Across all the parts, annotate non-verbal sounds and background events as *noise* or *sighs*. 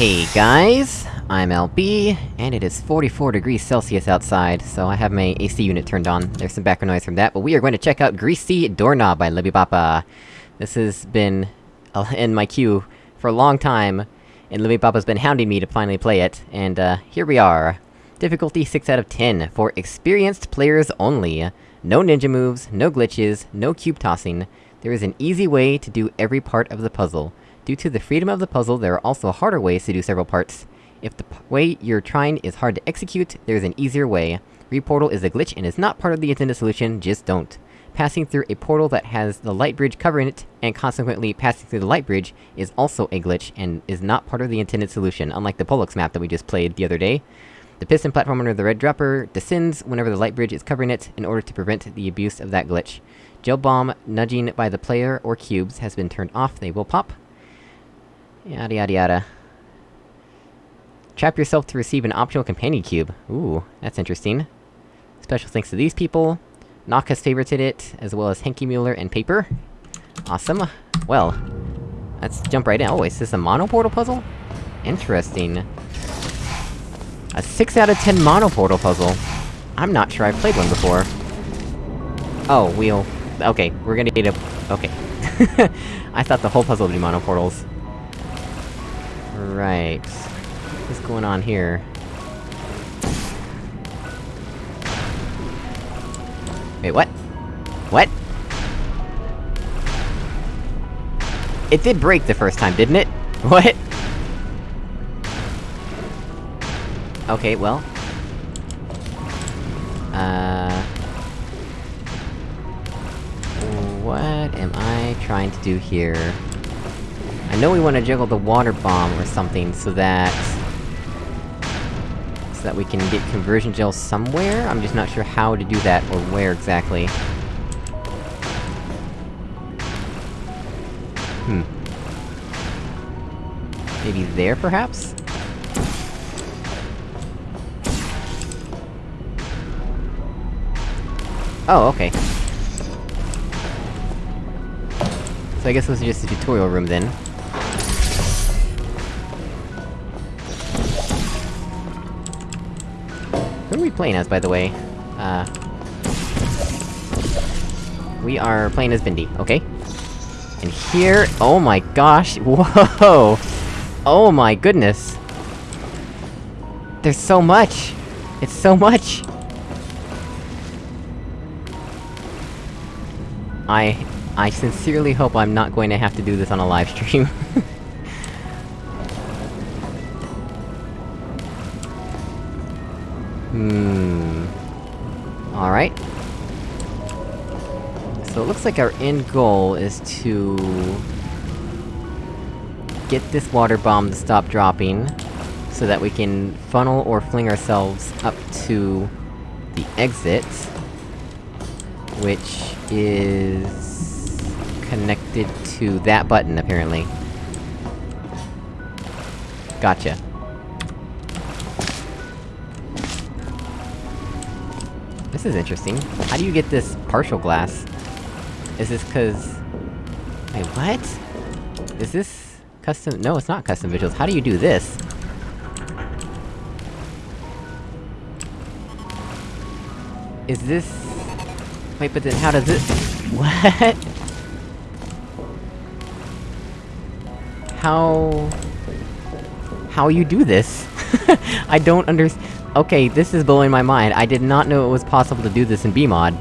Hey guys, I'm LB, and it is 44 degrees Celsius outside, so I have my AC unit turned on. There's some background noise from that, but we are going to check out Greasy Doorknob by Libibapa. This has been in my queue for a long time, and Libibapa's been hounding me to finally play it, and uh, here we are. Difficulty 6 out of 10, for experienced players only. No ninja moves, no glitches, no cube tossing. There is an easy way to do every part of the puzzle. Due to the freedom of the puzzle, there are also harder ways to do several parts. If the way you're trying is hard to execute, there's an easier way. Reportal is a glitch and is not part of the intended solution, just don't. Passing through a portal that has the light bridge covering it, and consequently passing through the light bridge, is also a glitch, and is not part of the intended solution, unlike the Pollux map that we just played the other day. The piston platform under the red dropper descends whenever the light bridge is covering it, in order to prevent the abuse of that glitch. Gel bomb nudging by the player or cubes has been turned off, they will pop. Yada yada yada. Trap yourself to receive an optional companion cube. Ooh, that's interesting. Special thanks to these people. Nock has favorited it, as well as Henky Mueller and Paper. Awesome. Well, let's jump right in. Oh, is this a mono portal puzzle? Interesting. A 6 out of 10 mono portal puzzle. I'm not sure I've played one before. Oh, we'll... Okay, we're gonna get a... Okay. *laughs* I thought the whole puzzle would be mono portals. Right. What's going on here? Wait, what? What? It did break the first time, didn't it? *laughs* What? Okay, well... Uh... What am I trying to do here? I know we want to juggle the water bomb or something, so that... So that we can get conversion gel somewhere? I'm just not sure how to do that, or where exactly. Hmm. Maybe there, perhaps? Oh, okay. So I guess this is just a tutorial room then. Who are we playing as, by the way? Uh... We are playing as Bendy, okay? And here- oh my gosh, *laughs* whoa! Oh my goodness! There's so much! It's so much! I... I sincerely hope I'm not going to have to do this on a live stream. *laughs* Hmm... Alright. So it looks like our end goal is to... Get this water bomb to stop dropping, so that we can funnel or fling ourselves up to... the exit. Which is... connected to that button, apparently. Gotcha. This is interesting. How do you get this partial glass? Is this cause... Wait, what? Is this... custom- no, it's not custom visuals. How do you do this? Is this... Wait, but then how does this- *laughs* What? How... How you do this? *laughs* I don't under- Okay, this is blowing my mind. I did not know it was possible to do this in BEEmod.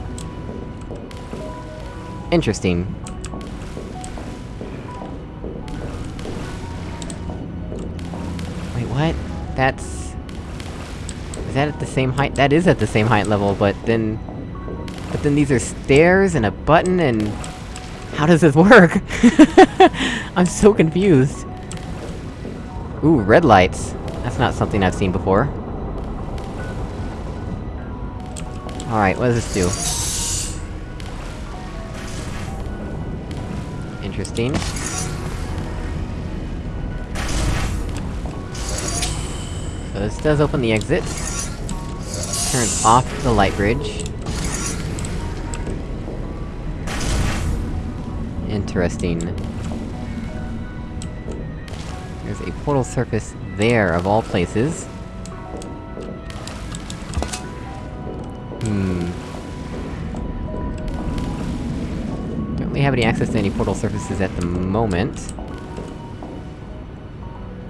Interesting. Wait, what? That's... Is that at the same height? That is at the same height level, but then... But then these are stairs and a button and... How does this *laughs* work? I'm so confused. Ooh, red lights. That's not something I've seen before. Alright, what does this do? Interesting. So this does open the exit. Turns off the light bridge. Interesting. There's a portal surface there, of all places. Hmm... Don't really have any access to any portal surfaces at the moment.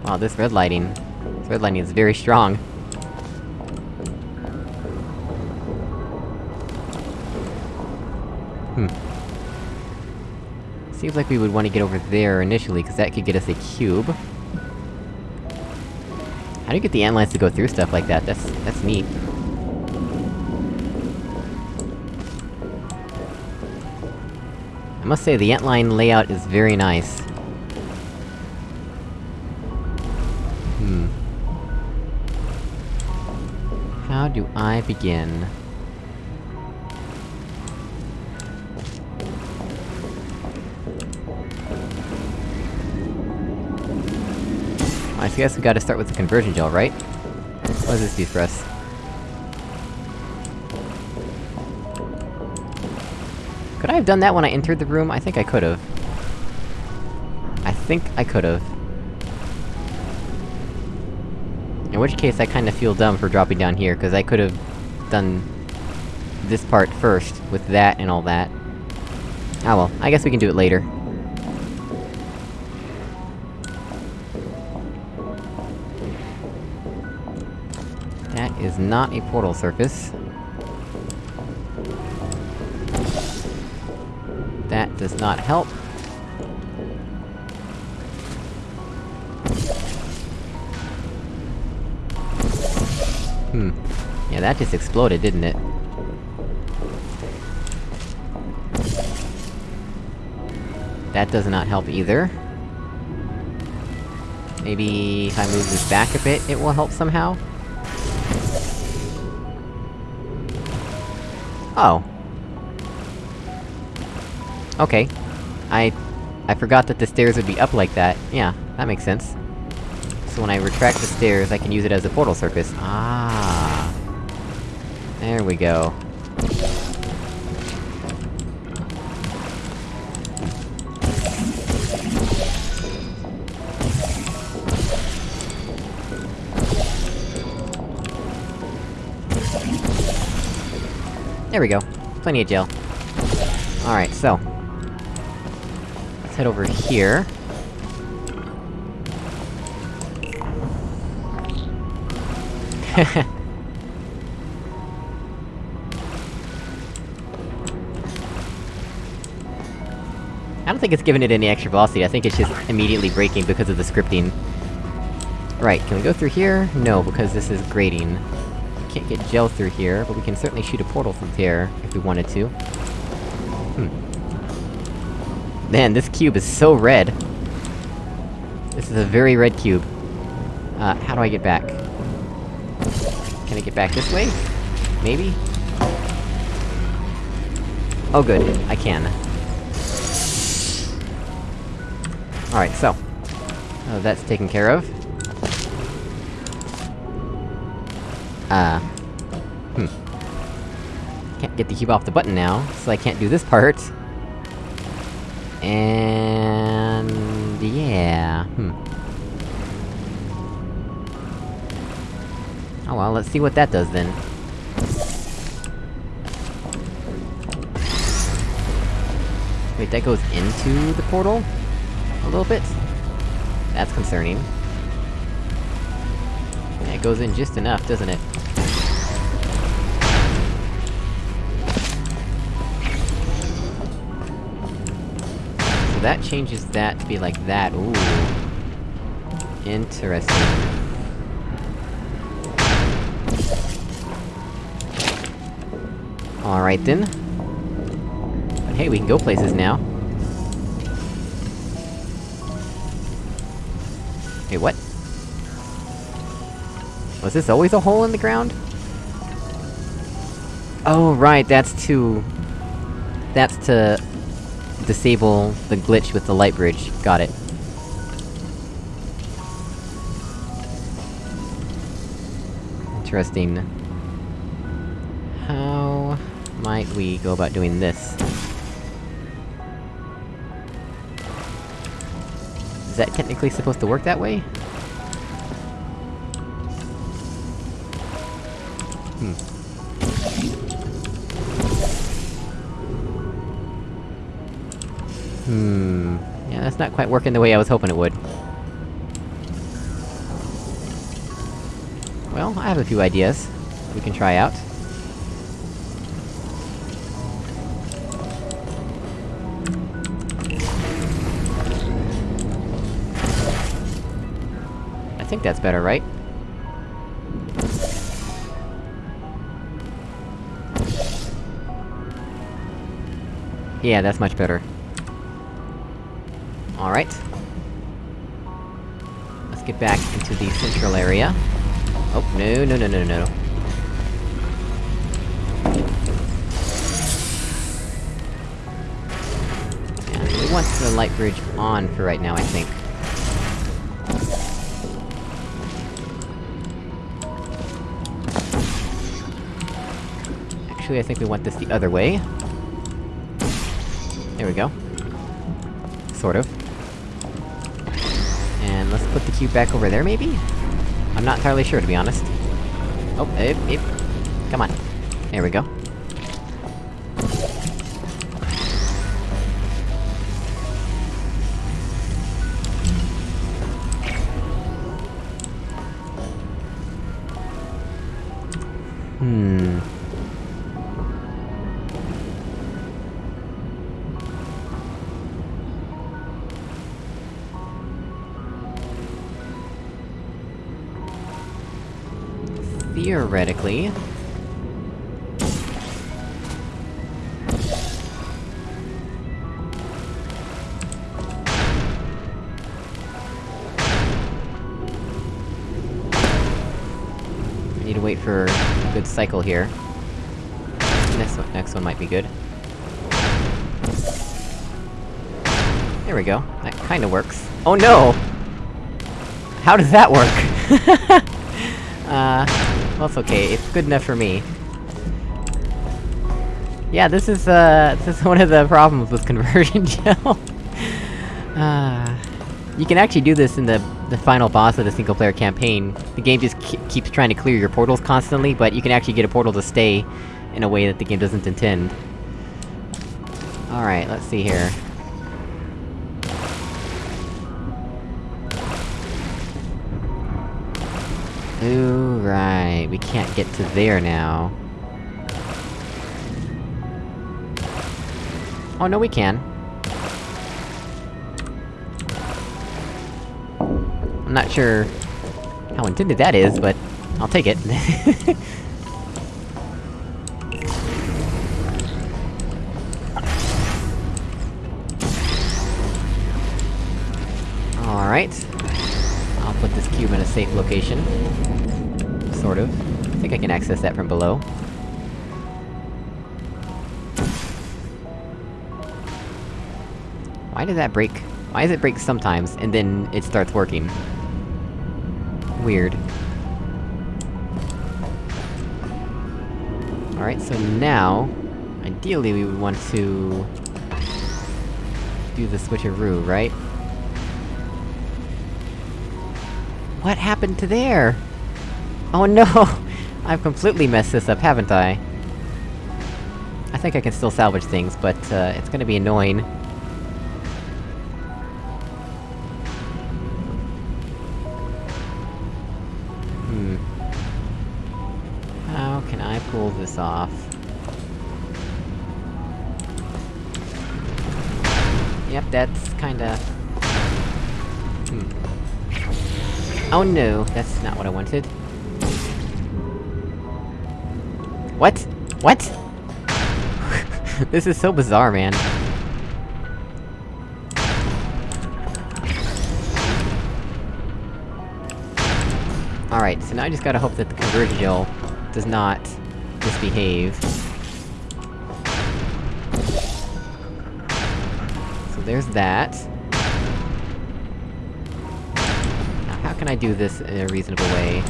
Wow, this red lighting... This red lighting is very strong. Hmm. Seems like we would want to get over there initially, because that could get us a cube. How do you get the antlines to go through stuff like that? That's- that's neat. Must say, the antline layout is very nice. Hmm. How do I begin? I guess we gotta start with the conversion gel, right? What does this do for us? Done that when I entered the room? I think I could've. I think I could've. In which case, I kinda feel dumb for dropping down here, cause I could've... done... this part first, with that and all that. Ah well, I guess we can do it later. That is not a portal surface. Not help. Hmm. Yeah, that just exploded, didn't it? That does not help either. Maybe if I move this back a bit, it will help somehow? Oh. Okay. I... I forgot that the stairs would be up like that. Yeah, that makes sense. So when I retract the stairs, I can use it as a portal surface. Ah. There we go. There we go. Plenty of gel. Alright, so... Head over here. *laughs* I don't think it's giving it any extra velocity, I think it's just immediately breaking because of the scripting. Right, can we go through here? No, because this is grating. Can't get gel through here, but we can certainly shoot a portal from here, if we wanted to. Man, this cube is so red! This is a very red cube. Uh, how do I get back? Can I get back this way? Maybe? Oh good, I can. Alright, so... Uh, that's taken care of. Uh... Hmm. Can't get the cube off the button now, so I can't do this *laughs* part. And... yeah... Hmm. Oh well, let's see what that does then. Wait, that goes into the portal? A little bit? That's concerning. It goes in just enough, doesn't it? So that changes that to be like that, ooh. Interesting. Alright then. But hey, we can go places now. Wait, what? Was this always a hole in the ground? Oh, right, that's to... That's to... disable the glitch with the light bridge. Got it. Interesting. How... might we go about doing this? Is that technically supposed to work that way? Working the way I was hoping it would. Well, I have a few ideas we can try out. I think that's better, right? Yeah, that's much better. Alright. Let's get back into the central area. Oh, no, no, no, no, no. Yeah, we want the light bridge on for right now, I think. Actually, I think we want this the other way. There we go. Sort of. Put the cube back over there, maybe? I'm not entirely sure, to be honest. Oh, eh, eh. Come on. There we go. Theoretically... I need to wait for a good cycle here. Next one, next one might be good. There we go. That kinda works. Oh no! How does that work? *laughs* Well, it's okay, it's good enough for me. Yeah, this is, uh, *laughs* this is one of the problems with conversion *laughs* gel. uh, you can actually do this in the, the final boss of the single-player campaign. The game just keeps trying to clear your portals constantly, but you can actually get a portal to stay in a way that the game doesn't intend. Alright, let's see here. Ooh, right, we can't get to there now. Oh, no we can. I'm not sure how intended that is, but I'll take it. *laughs* Alright. I'll put this cube in a safe location. Why does that break? Why does it break sometimes, and then it starts working? Weird. Alright, so now... Ideally we would want to... do the switcheroo, right? What happened to there? Oh no! *laughs* I've completely messed this up, haven't I? I think I can still salvage things, but, uh, it's gonna be annoying. That's kinda... Hmm. Oh no, that's not what I wanted. What? What? *laughs* this is so bizarre, man. Alright, so now I just gotta hope that the conversion does not misbehave. There's that. Now, how can I do this in a reasonable way?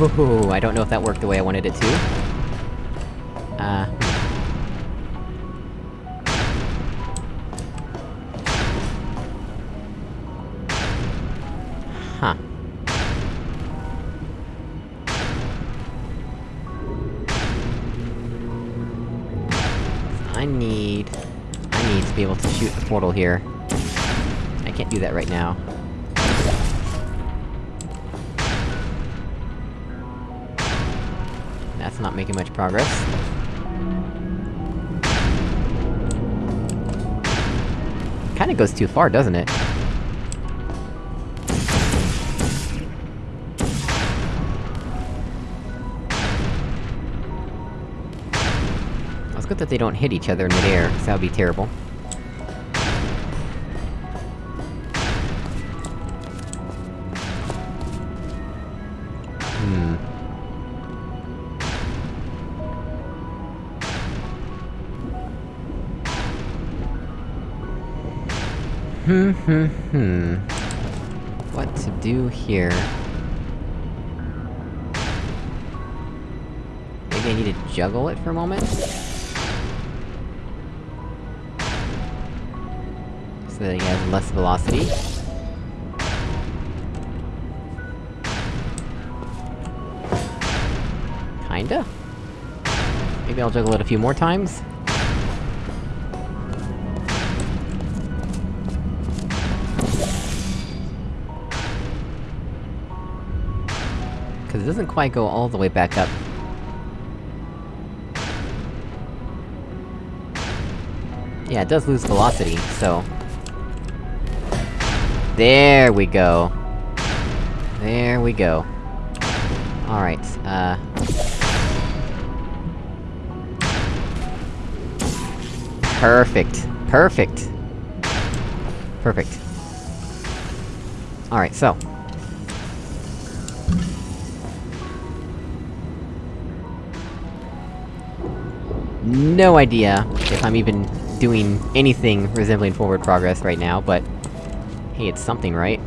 Ooh, I don't know if that worked the way I wanted it to. Uh... portal here. I can't do that right now. That's not making much progress. Kinda goes too far, doesn't it? It's good that they don't hit each other in midair, because that would be terrible. Hmm. What to do here? Maybe I need to juggle it for a moment? So that he has less velocity. Kinda? Maybe I'll juggle it a few more times? Doesn't quite go all the way back up. Yeah, it does lose velocity, so... There we go! There we go. Alright, uh... Perfect. Perfect! Perfect. Alright, so... No idea if I'm even doing anything resembling forward progress right now, but... Hey, it's something, right?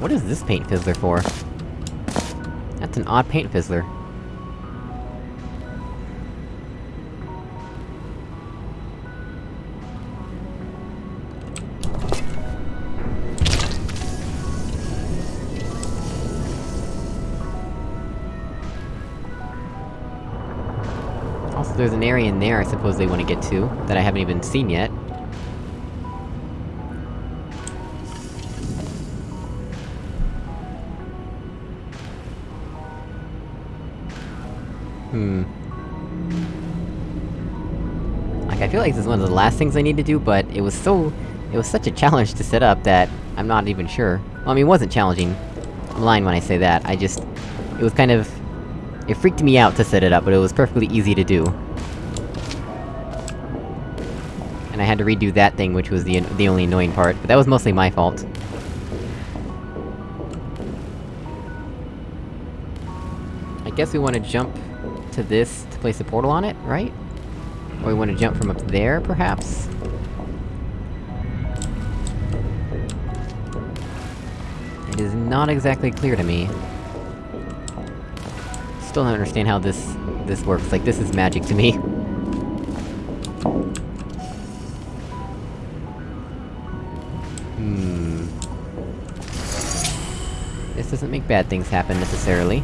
What is this paint fizzler for? That's an odd paint fizzler. There's an area in there I suppose they want to get to, that I haven't even seen yet. Hmm. Like, I feel like this is one of the last things I need to do, but it was so... It was such a challenge to set up that I'm not even sure. Well, I mean, it wasn't challenging. I'm lying when I say that, I just... It was kind of... It freaked me out to set it up, but it was perfectly easy to do. And I had to redo that thing, which was the- the only annoying part, but that was mostly my fault. I guess we wanna jump to this to place a portal on it, right? Or we wanna jump from up there, perhaps? It is not exactly clear to me. Still don't understand how this... this works, like, this is magic to me. *laughs* doesn't make bad things happen, necessarily.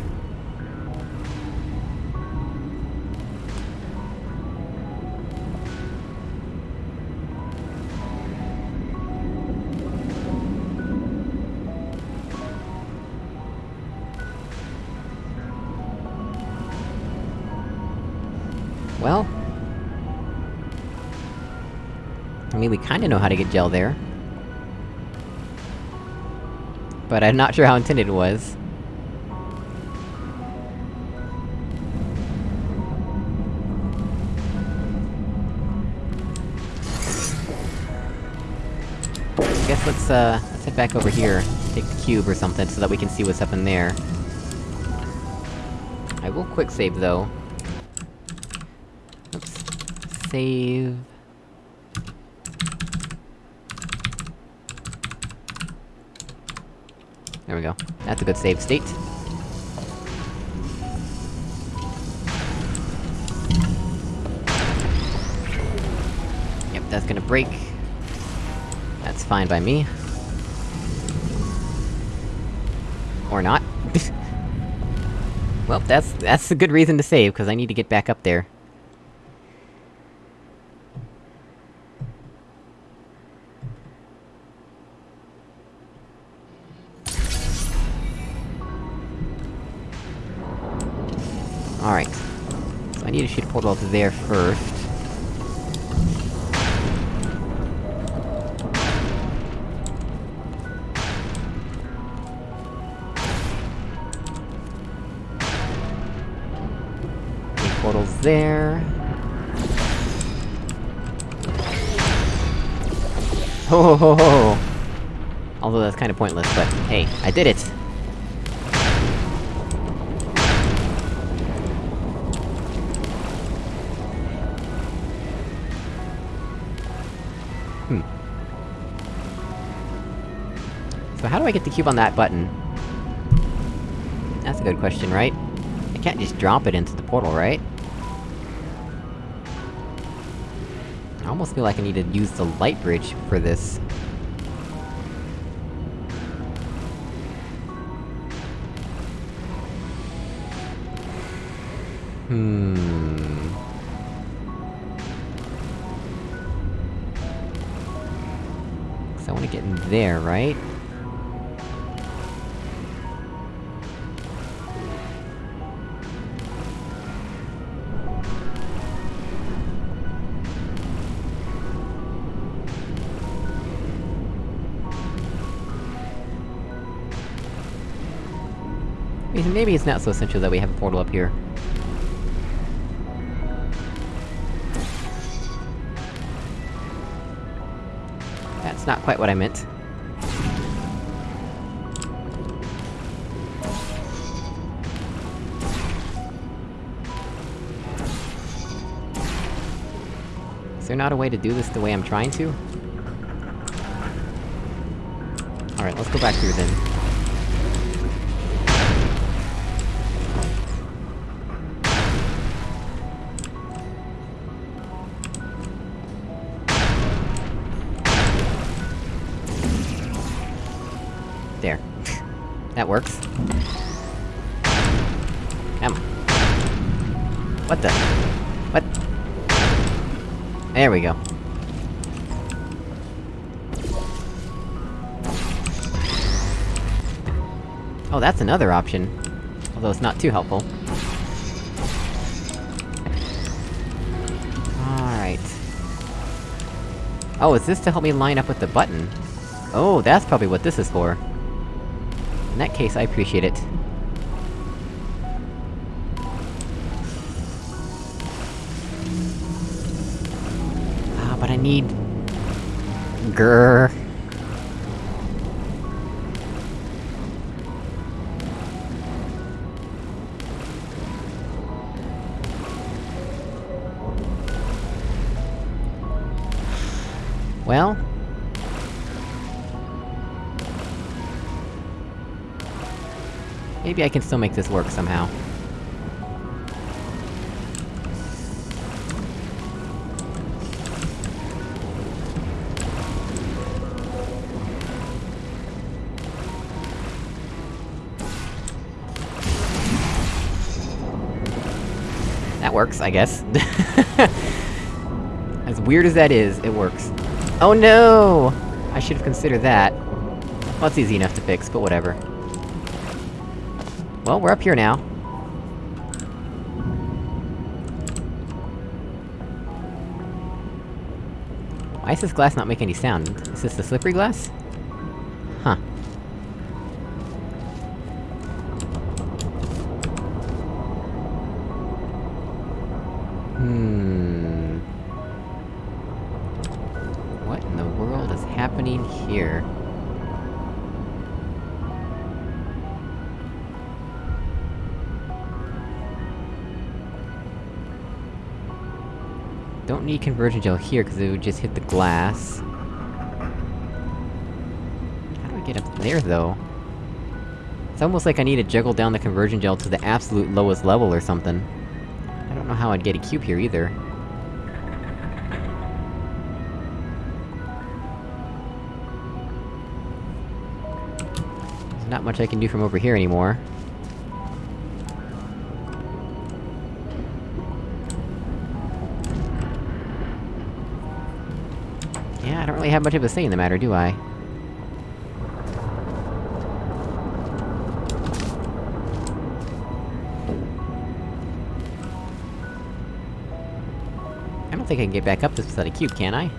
Well... I mean, we kinda know how to get gel there. But I'm not sure how intended it was. I guess let's, uh, let's head back over here, take the cube or something, so that we can see what's up in there. I will quick save, though. Oops. Save... There we go. That's a good save state. Yep, that's gonna break. That's fine by me. Or not. *laughs* well, that's- that's a good reason to save, because I need to get back up there. Alright. So I need to shoot a portal there first. Okay, portals there. Ho ho ho ho! Although that's kinda pointless, but hey, I did it! Do I get the cube on that button? That's a good question, right? I can't just drop it into the portal, right? I almost feel like I need to use the light bridge for this. Hmm... Cause I wanna get in there, right? It's not so essential that we have a portal up here. That's not quite what I meant. Is there not a way to do this the way I'm trying to? Alright, let's go back through then. There we go. Oh, that's another option. Although it's not too helpful. Alright. Oh, is this to help me line up with the button? Oh, that's probably what this is for. In that case, I appreciate it. Grrr. Well... Maybe I can still make this work somehow. Works, I guess. *laughs* as weird as that is, it works. Oh no! I should've considered that. Well, it's easy enough to fix, but whatever. Well, we're up here now. Why does this glass not make any sound? Is this the slippery glass? Need conversion gel here, cause it would just hit the glass. How do I get up there, though? It's almost like I need to juggle down the conversion gel to the absolute lowest level or something. I don't know how I'd get a cube here either. There's not much I can do from over here anymore. Have much of a say in the matter, do I? I don't think I can get back up this without a cube, can I?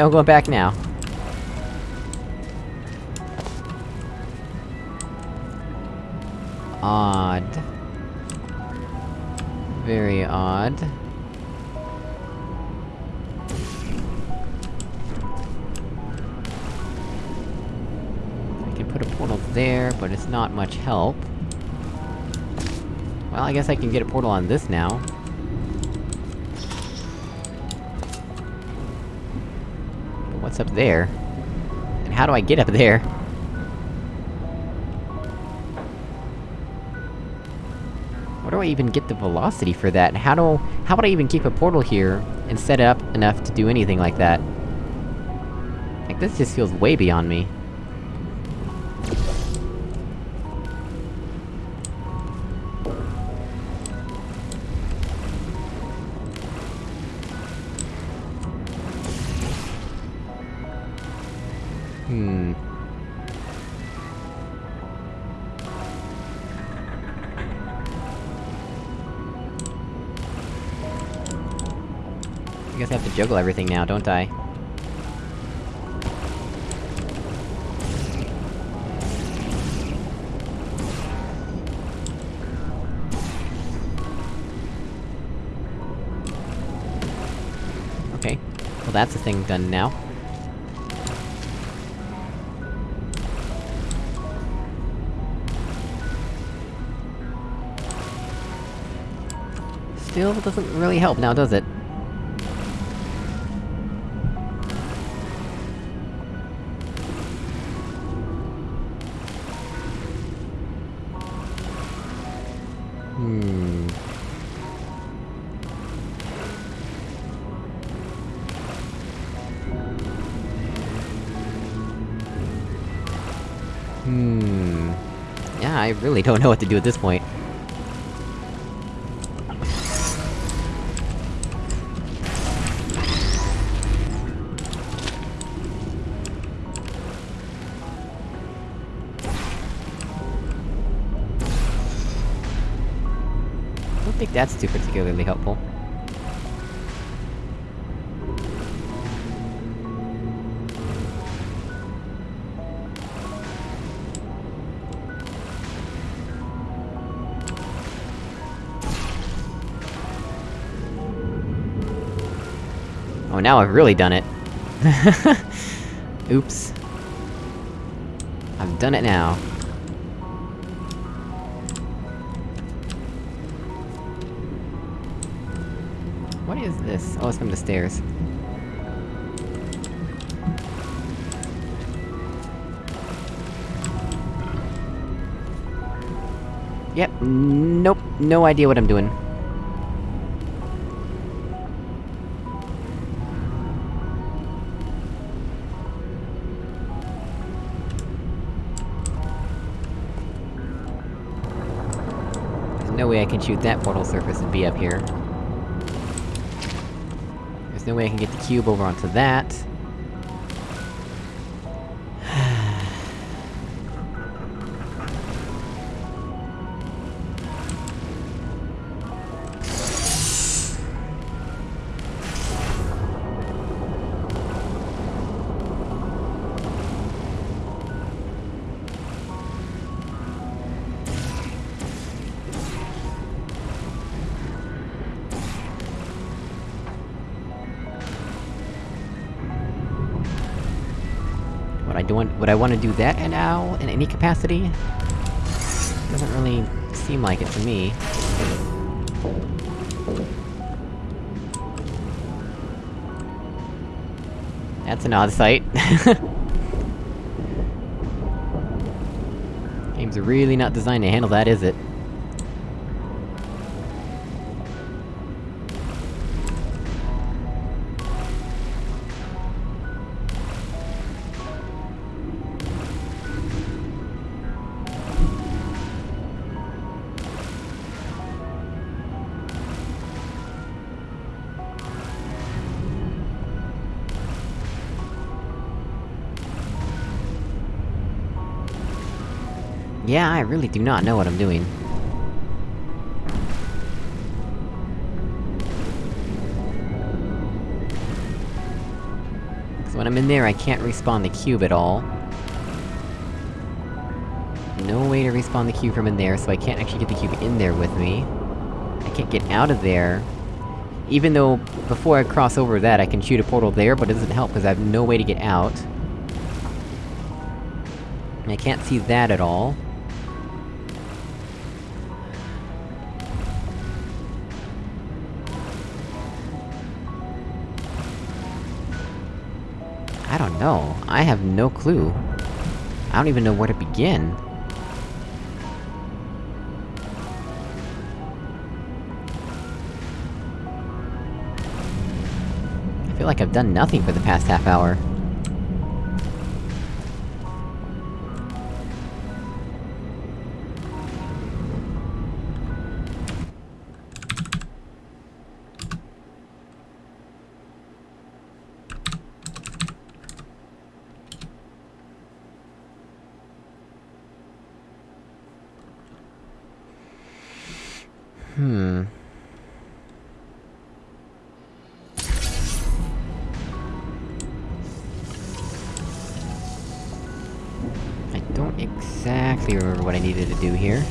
No going back now. Odd. Very odd. I can put a portal there, but it's not much help. Well, I guess I can get a portal on this now. What's up there? And how do I get up there? Where do I even get the velocity for that? How do- how would I even keep a portal here, and set it up enough to do anything like that? Like, this just feels way beyond me. Juggle everything now, don't I? Okay. Well that's a thing done now. Still doesn't really help now, does it? Really don't know what to do at this point. I don't think that's too particularly helpful. Now I've really done it. *laughs* Oops. I've done it now. What is this? Oh, it's from the stairs. Yep, nope, no idea what I'm doing. Can shoot that portal surface and be up here. There's no way I can get the cube over onto that. I want- wanna do that now, in any capacity? Doesn't really seem like it to me. That's an odd sight. *laughs* Game's really not designed to handle that, is it? I really do not know what I'm doing. So when I'm in there, I can't respawn the cube at all. No way to respawn the cube from in there, so I can't actually get the cube in there with me. I can't get out of there. Even though, before I cross over that, I can shoot a portal there, but it doesn't help, because I have no way to get out. I can't see that at all. I have no clue. I don't even know where to begin. I feel like I've done nothing for the past half hour. To do here.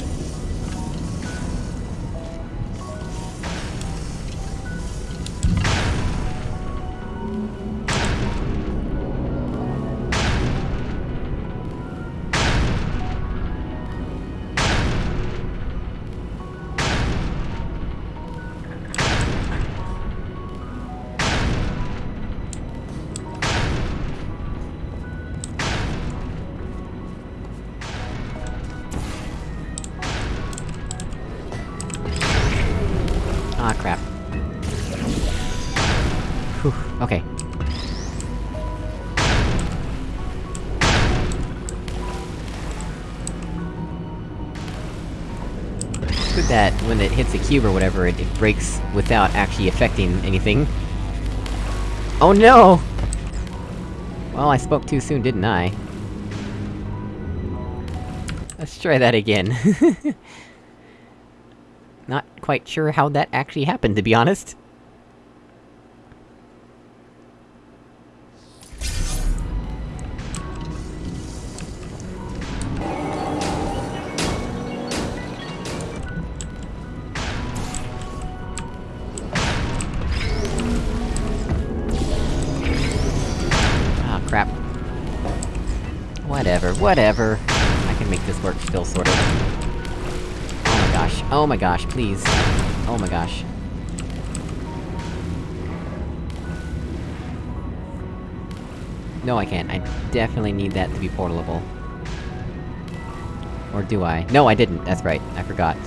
When it hits a cube or whatever, it, it breaks without actually affecting anything. Oh no! Well, I spoke too soon, didn't I? Let's try that again. *laughs* Not quite sure how that actually happened, to be honest. Whatever. I can make this work still, sort of. Oh my gosh, oh my gosh, please. Oh my gosh. No, I can't. I definitely need that to be portable. Or do I? No, I didn't, that's right, I forgot.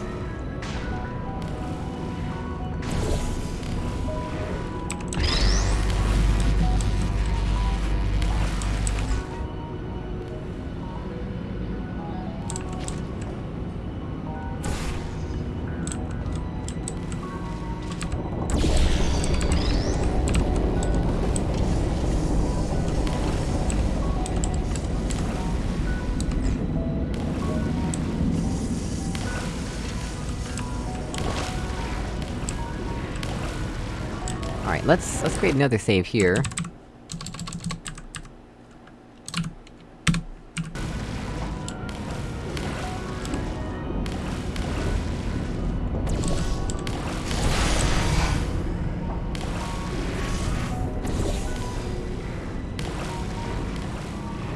Another save here.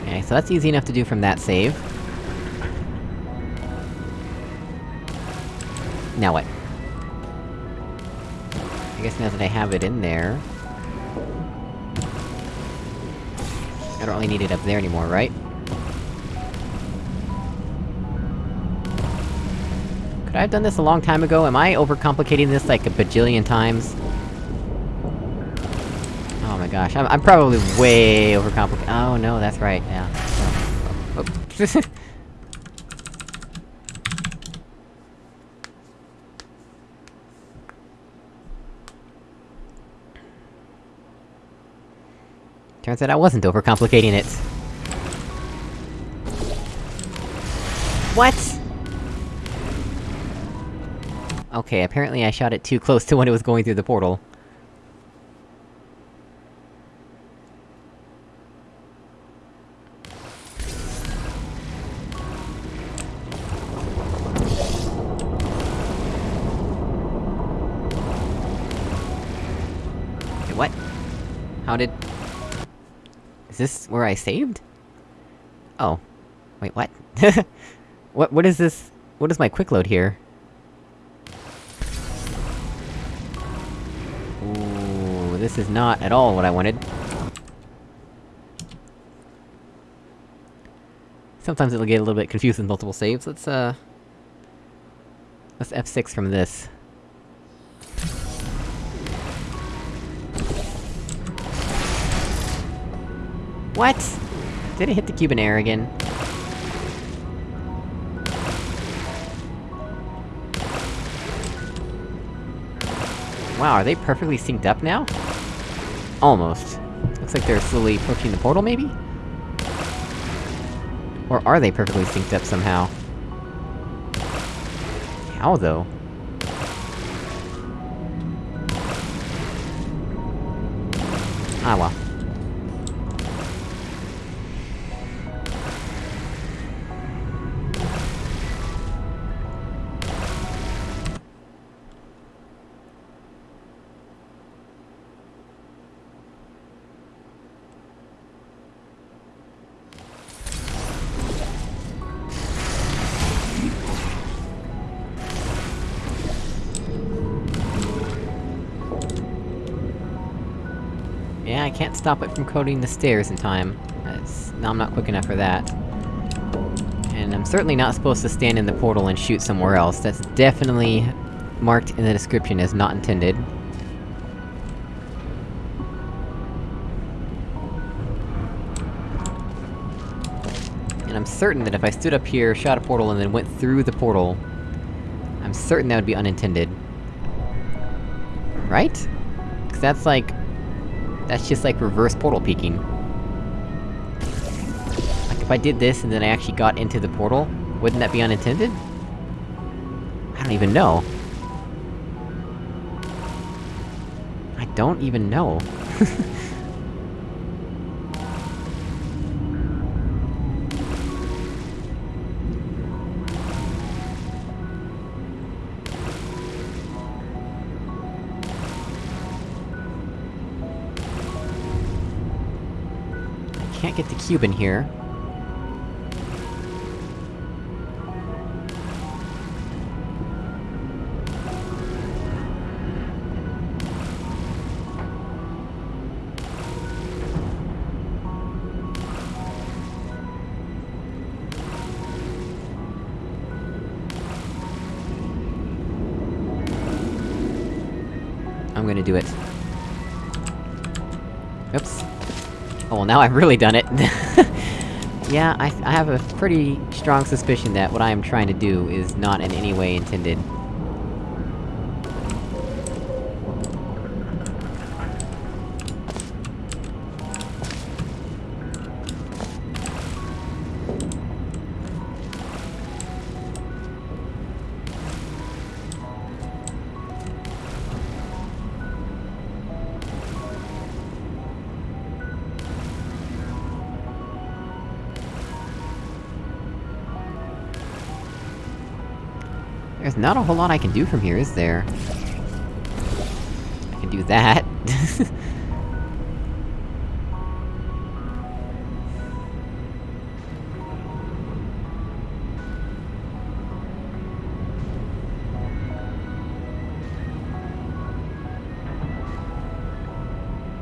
Okay, so that's easy enough to do from that save. Now what? I guess now that I have it in there... really need it up there anymore, right? Could I have done this a long time ago? Am I overcomplicating this like a bajillion times? Oh my gosh, I'm, I'm probably way overcomplicating- oh no, that's right, yeah. Oh, oh *laughs* oh. Turns out I wasn't overcomplicating it. What?! Okay, apparently I shot it too close to when it was going through the portal. What? How did... Is this where I saved? Oh. Wait, what? *laughs* what- what is this- what is my quick load here? Ooh, this is not at all what I wanted. Sometimes it'll get a little bit confused with multiple saves, let's uh... Let's F6 from this. What?! Did it hit the cube in air again? Wow, are they perfectly synced up now? Almost. Looks like they're slowly approaching the portal, maybe? Or are they perfectly synced up somehow? How, though? Ah well. Coding the stairs in time. That's... No, I'm not quick enough for that. And I'm certainly not supposed to stand in the portal and shoot somewhere else, that's definitely marked in the description as not intended. And I'm certain that if I stood up here, shot a portal, and then went through the portal... I'm certain that would be unintended. Right? Cause that's like... That's just like reverse portal peeking. Like, if I did this and then I actually got into the portal, wouldn't that be unintended? I don't even know. I don't even know. *laughs* get the cube in here. Now I've really done it. *laughs* yeah, I, I have a pretty strong suspicion that what I am trying to do is not in any way intended. not a whole lot I can do from here, is there? I can do that. *laughs*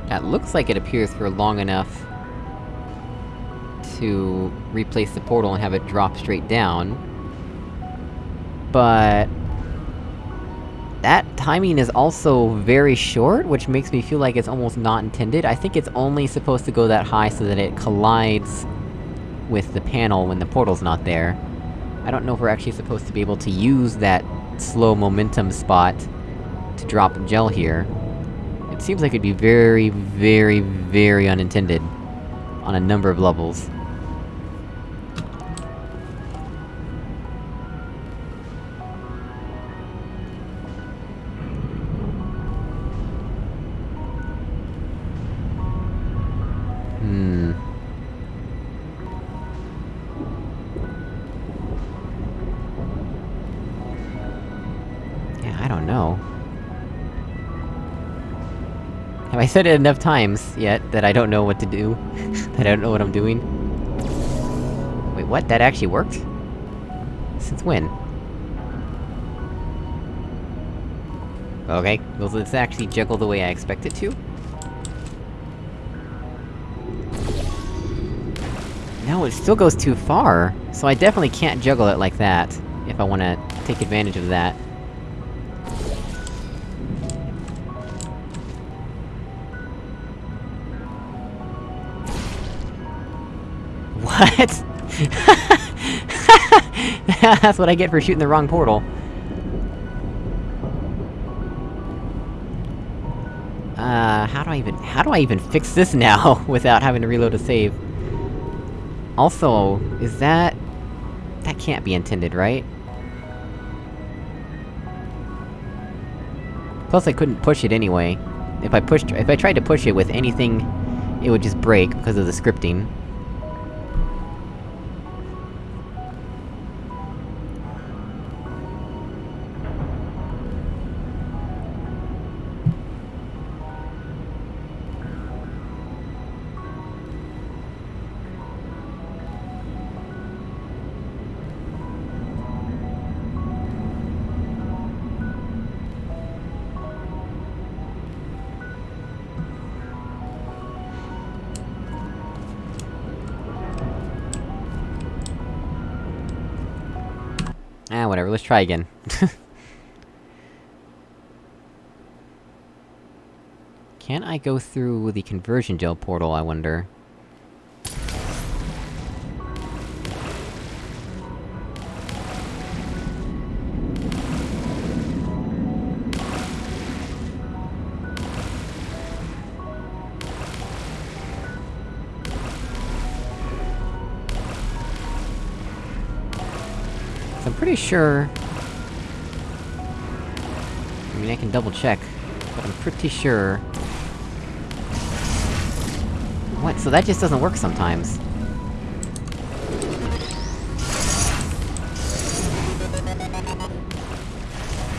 that looks like it appears for long enough... to replace the portal and have it drop straight down but... Timing is also very short, which makes me feel like it's almost not intended. I think it's only supposed to go that high so that it collides with the panel when the portal's not there. I don't know if we're actually supposed to be able to use that slow momentum spot to drop gel here. It seems like it'd be very, very, very unintended. On a number of levels. Have I said it enough times, yet, that I don't know what to do? *laughs* that I don't know what I'm doing? Wait, what? That actually worked? Since when? Okay, well let's actually juggle the way I expect it to. No, it still goes too far! So I definitely can't juggle it like that, if I wanna take advantage of that. *laughs* That's what I get for shooting the wrong portal. Uh, how do I even- how do I even fix this now, *laughs* without having to reload a save? Also, is that... That can't be intended, right? Plus I couldn't push it anyway. If I pushed- if I tried to push it with anything, it would just break, because of the scripting. Try again. *laughs* Can I go through the conversion gel portal, I wonder? I'm pretty sure... I mean, I can double check, but I'm pretty sure... What? So that just doesn't work sometimes?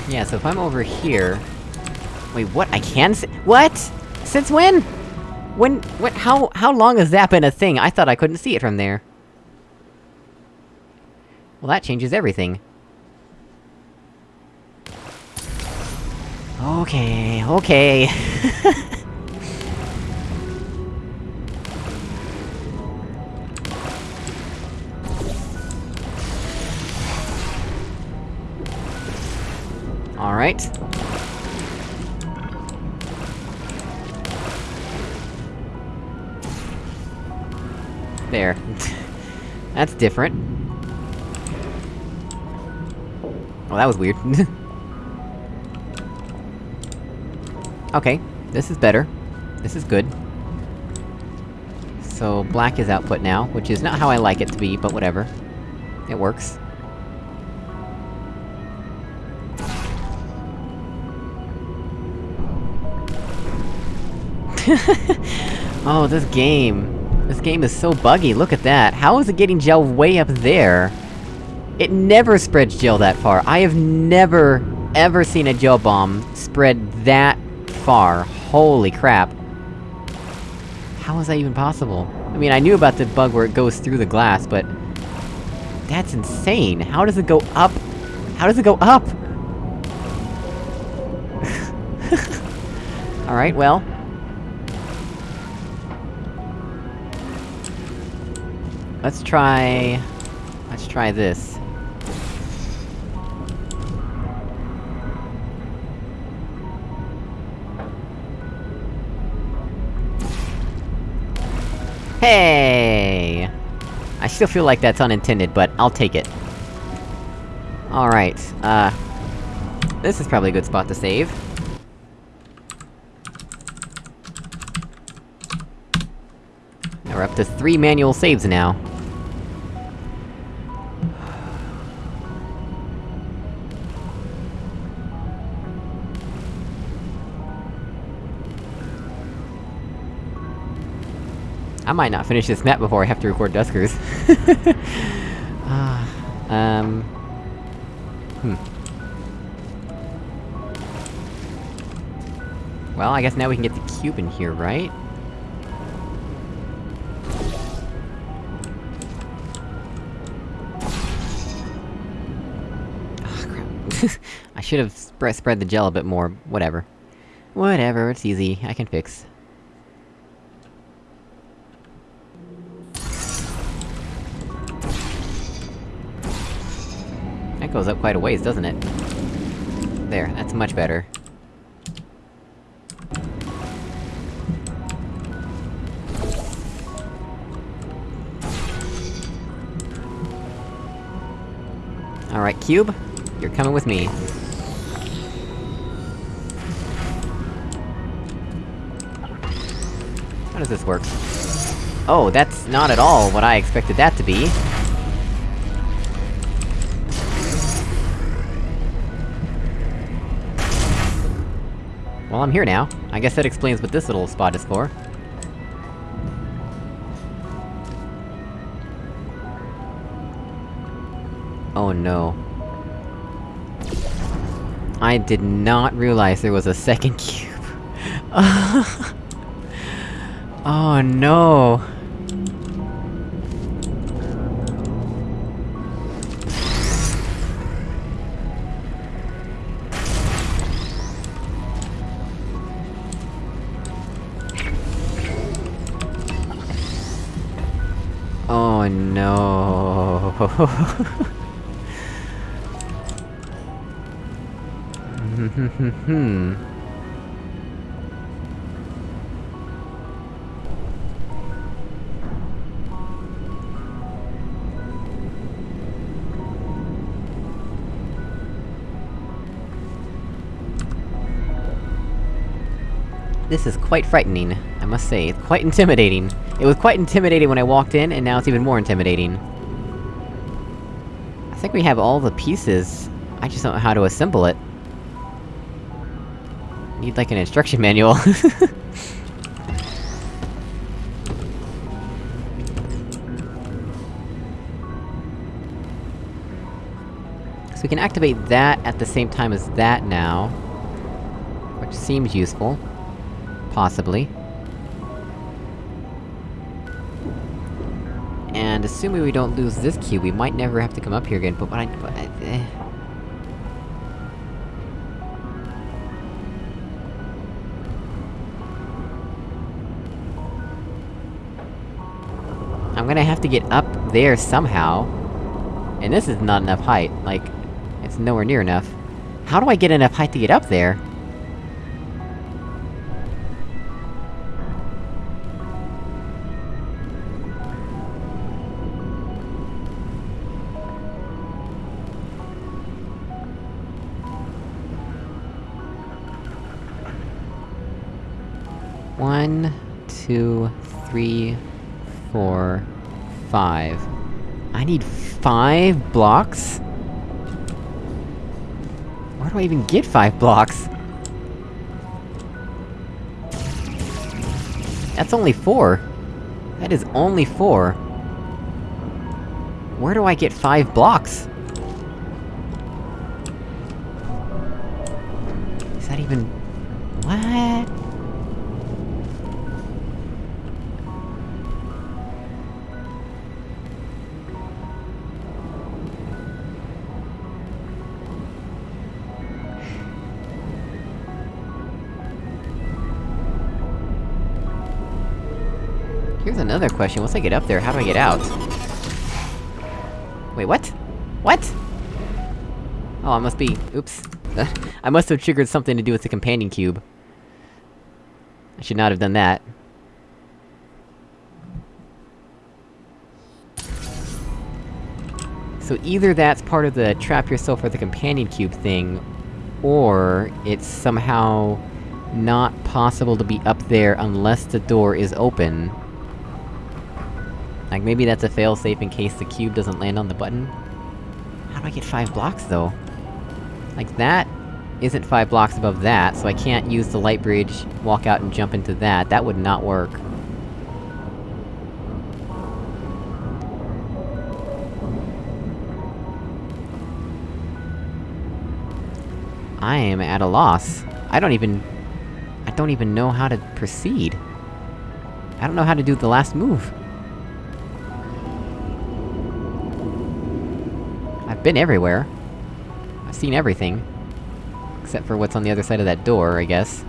Yeah, so if I'm over here... Wait, what? I can s- What?! Since when?! When- what- how- how long has that been a thing? I thought I couldn't see it from there. Well, that changes everything. Okay, okay. *laughs* Alright. There. *laughs* That's different. Well, that was weird. *laughs* okay, this is better. This is good. So, black is output now, which is not how I like it to be, but whatever. It works. *laughs* oh, this game. This game is so buggy, look at that! How is it getting gel way up there? It never spreads gel that far. I have never, ever seen a gel bomb spread that far. Holy crap. How is that even possible? I mean, I knew about the bug where it goes through the glass, but... That's insane! How does it go up? How does it go up? *laughs* Alright, well... Let's try... Let's try this. Hey! I still feel like that's unintended, but I'll take it. Alright, uh... This is probably a good spot to save. Now we're up to three manual saves now. I might not finish this map before I have to record Duskers. uh, *laughs* um... Hmm. Well, I guess now we can get the cube in here, right? Crap. *laughs* I should've spread, spread the gel a bit more, whatever. Whatever, it's easy, I can fix. Goes up quite a ways, doesn't it? There, that's much better. Alright, Cube, you're coming with me. How does this work? Oh, that's not at all what I expected that to be. Well, I'm here now. I guess that explains what this little spot is for. Oh no. I did not realize there was a second *laughs* cube. *laughs* oh no! This is quite frightening, I must say. It's quite intimidating. It was quite intimidating when I walked in, and now it's even more intimidating. I think we have all the pieces. I just don't know how to assemble it. Need like an instruction manual. *laughs* so we can activate that at the same time as that now. Which seems useful. Possibly. Assuming we don't lose this cube, we might never have to come up here again, but what I- but I, eh. I'm gonna have to get up there somehow. And this is not enough height, like... It's nowhere near enough. How do I get enough height to get up there? Two, three, four, five. I need five blocks? Where do I even get five blocks? That's only four. That is only four. Where do I get five blocks? Is that even... Here's another question, once I get up there, how do I get out? Wait, what? What?! Oh, I must be- oops. *laughs* I must have triggered something to do with the companion cube. I should not have done that. So either that's part of the trap yourself or the companion cube thing, or it's somehow not possible to be up there unless the door is open. Like, maybe that's a failsafe in case the cube doesn't land on the button? How do I get five blocks, though? Like, that isn't five blocks above that, so I can't use the light bridge, walk out and jump into that, that would not work. I am at a loss. I don't even... I don't even know how to proceed. I don't know how to do the last move. Been everywhere. I've seen everything. Except for what's on the other side of that door, I guess.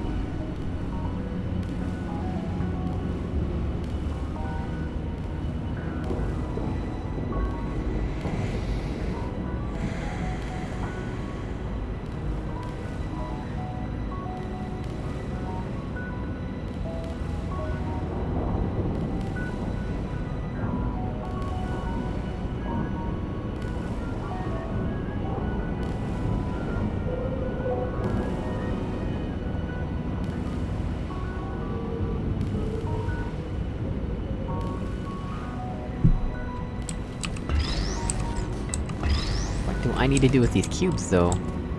To do with these cubes, though?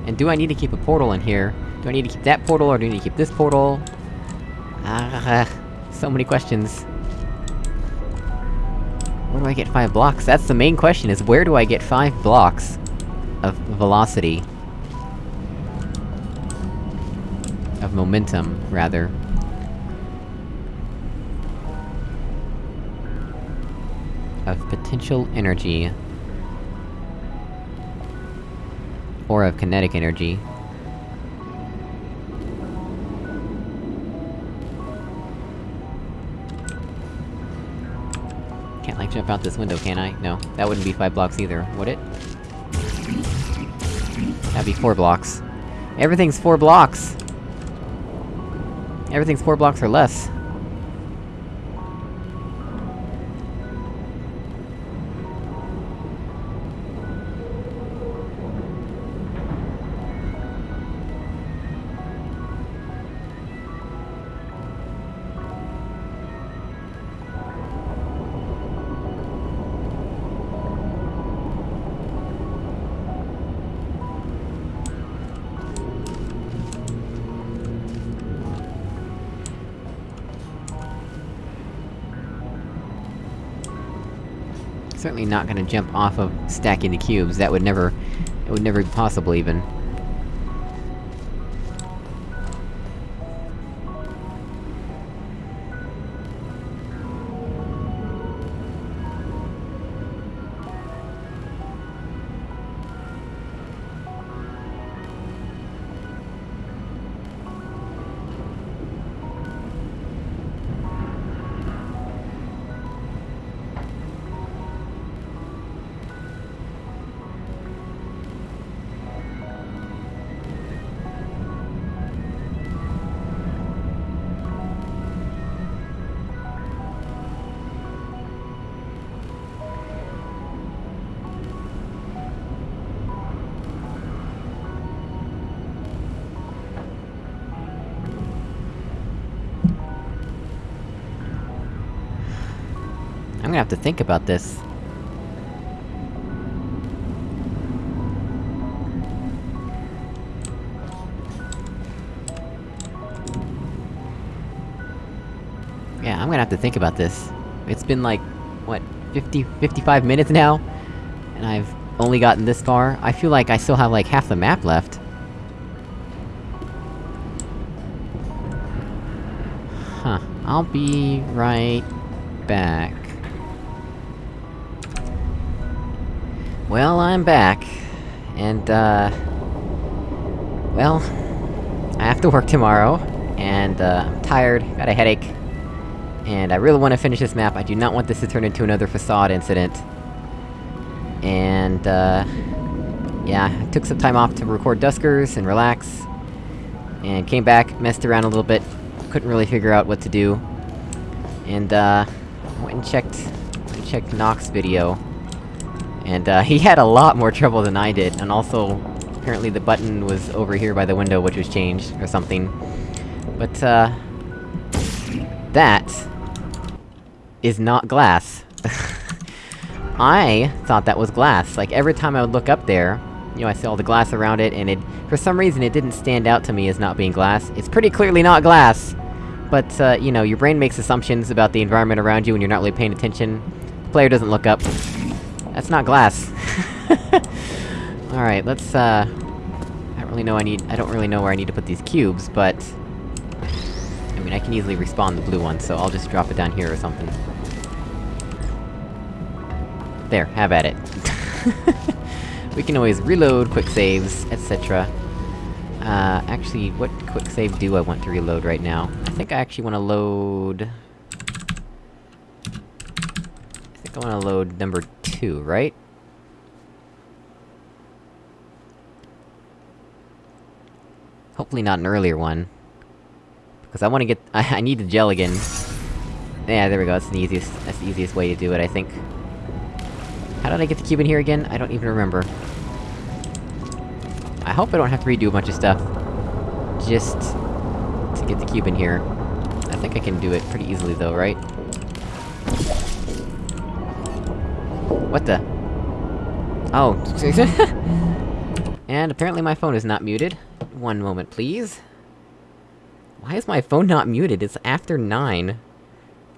And do I need to keep a portal in here? Do I need to keep that portal, or do I need to keep this portal? Ah, *laughs* so many questions. Where do I get five blocks? That's the main question, is where do I get five blocks of velocity? Of momentum, rather. Of potential energy. Or of kinetic energy. Can't like jump out this window, can I? No. That wouldn't be five blocks either, would it? That'd be four blocks. Everything's four blocks! Everything's four blocks or less. Certainly not gonna jump off of stacking the cubes, that would never... it would never be possible, even. Think about this. Yeah, I'm gonna have to think about this. It's been like, what, 50, 55 minutes now? And I've only gotten this far? I feel like I still have like half the map left. Huh. I'll be right back. Well, I'm back. And, uh... Well... I have to work tomorrow, and, uh, I'm tired, got a headache. And I really want to finish this map, I do not want this to turn into another facade incident. And, uh... Yeah, I took some time off to record Duskers and relax. And came back, messed around a little bit, couldn't really figure out what to do. And, uh... Went and checked... Went and checked Nox video. And, uh, *laughs* he had a lot more trouble than I did, and also... Apparently the button was over here by the window, which was changed, or something. But, uh... That... is not glass. *laughs* I thought that was glass. Like, every time I would look up there, you know, I see all the glass around it, and it- for some reason it didn't stand out to me as not being glass. It's pretty clearly not glass! But, uh, you know, your brain makes assumptions about the environment around you when you're not really paying attention. The player doesn't look up. That's not glass. *laughs* Alright, let's, uh... I don't really know I need- I don't really know where I need to put these cubes, but... I mean, I can easily respawn the blue one, so I'll just drop it down here or something. There, have at it. *laughs* we can always reload quick saves, etc. Uh, actually, what quick save do I want to reload right now? I think I actually wanna load... I think I wanna load number two, right? Hopefully not an earlier one. Because I wanna get- I, *laughs* I need the gel again. Yeah, there we go, that's the easiest- that's the easiest way to do it, I think. How did I get the cube in here again? I don't even remember. I hope I don't have to redo a bunch of stuff. Just... to get the cube in here. I think I can do it pretty easily though, right? What the? Oh. *laughs* and apparently my phone is not muted. One moment, please. Why is my phone not muted? It's after 9.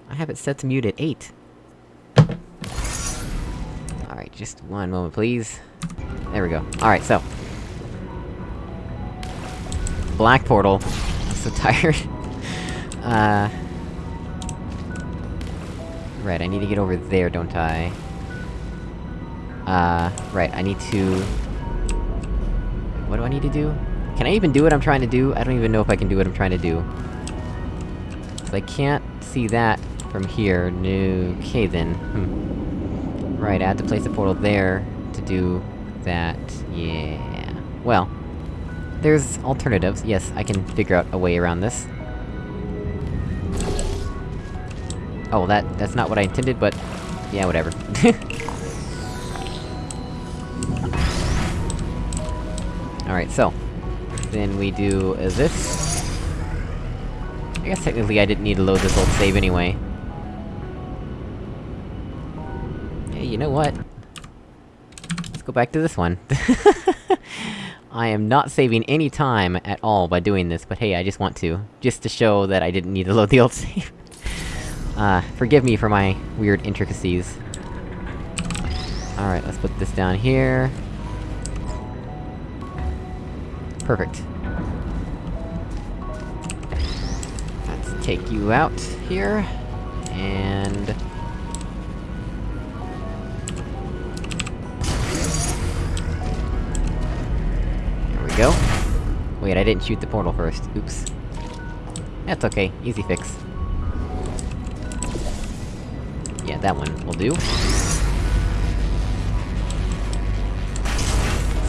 I have it set to mute at 8. Alright, just one moment, please. There we go. Alright, so... Black portal. I'm so *laughs* tired. uh... Right, I need to get over there, don't I? Uh, right, I need to... What do I need to do? Can I even do what I'm trying to do? I don't even know if I can do what I'm trying to do. Cause I can't see that from here. No... Okay then. Hmm. Right, I had to place a portal there to do that. Yeah... Well... There's alternatives, yes, I can figure out a way around this. Oh, that- that's not what I intended, but... Yeah, whatever. *laughs* Alright, so... Then we do uh, this... I guess technically I didn't need to load this old save anyway. Hey, you know what? Let's go back to this one. *laughs* I am not saving any time at all by doing this, but hey, I just want to. Just to show that I didn't need to load the old *laughs* save. uh, forgive me for my weird intricacies. Alright, let's put this down here. Perfect. Let's take you out here, and... There we go. Wait, I didn't shoot the portal first. Oops. That's okay, easy fix. Yeah, that one will do.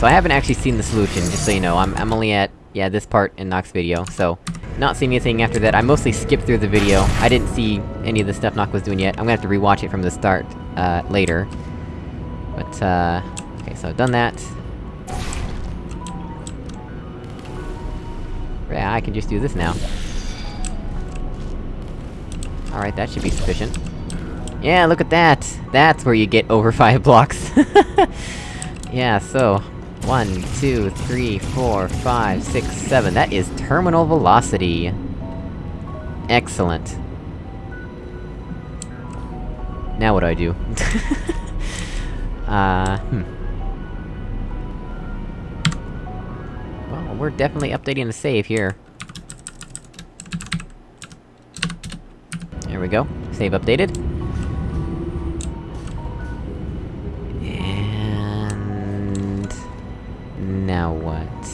So I haven't actually seen the solution, just so you know, I'm- I'm only at, yeah, this part in Nox video, so... Not seeing anything after that, I mostly skipped through the video, I didn't see any of the stuff Nox was doing yet, I'm gonna have to rewatch it from the start, uh, later. But, uh... Okay, so I've done that. Yeah, I can just do this now. Alright, that should be sufficient. Yeah, look at that! That's where you get over *laughs* five blocks! *laughs* yeah, so... One, two, three, four, five, six, seven. That is terminal velocity! Excellent. Now what do I do? *laughs* uh, hmm. Well, we're definitely updating the save here. There we go. Save updated. Now what?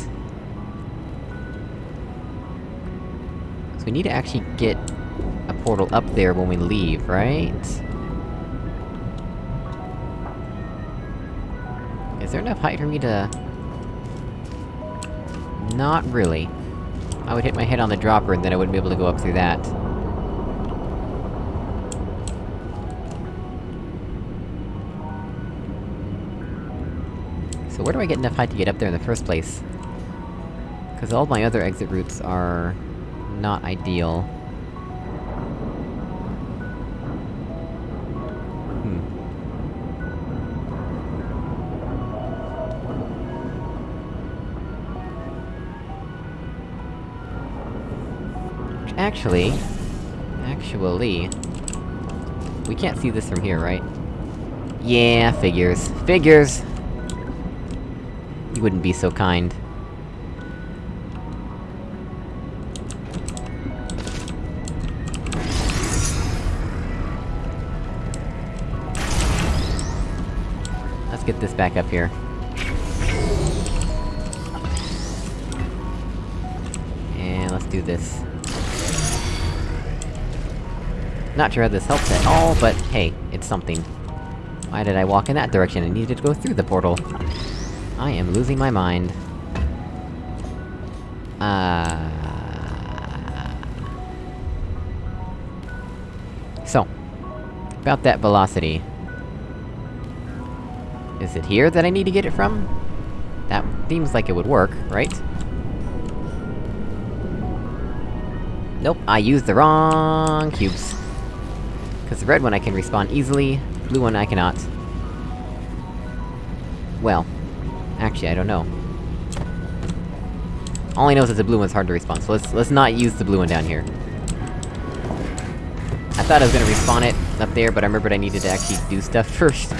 So we need to actually get a portal up there when we leave, right? Is there enough height for me to... Not really. I would hit my head on the dropper, and then I wouldn't be able to go up through that. So where do I get enough height to get up there in the first place? Because all my other exit routes are... not ideal. Hmm. Actually... Actually... We can't see this from here, right? Yeah, figures. Figures! You wouldn't be so kind. Let's get this back up here. And let's do this. Not sure how this helps at all, but hey, it's something. Why did I walk in that direction? I needed to go through the portal. I am losing my mind. Uh... So... About that velocity. Is it here that I need to get it from? That seems like it would work, right? Nope, I used the wrong cubes. Cause the red one I can respawn easily, blue one I cannot. Well, actually, I don't know. All I know is that the blue one's hard to respawn, so let's- let's not use the blue one down here. I thought I was gonna respawn it up there, but I remembered I needed to actually do stuff *laughs* first.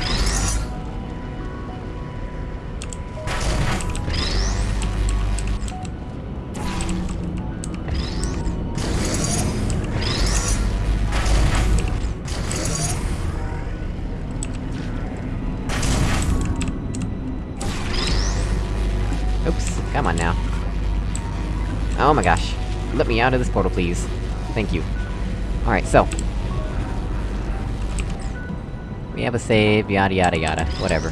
Out of this portal, please. Thank you. Alright, so. We have a save, yada yada yada, whatever.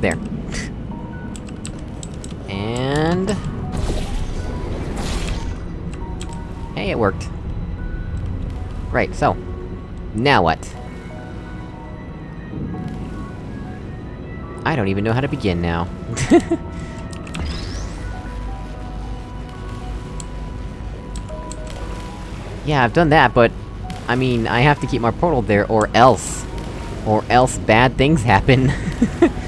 There. and... Hey, it worked. Right, so... Now what? I don't even know how to begin now. *laughs* yeah, I've done that, but... I mean, I have to keep my portal there, or else... Or else bad things happen. *laughs*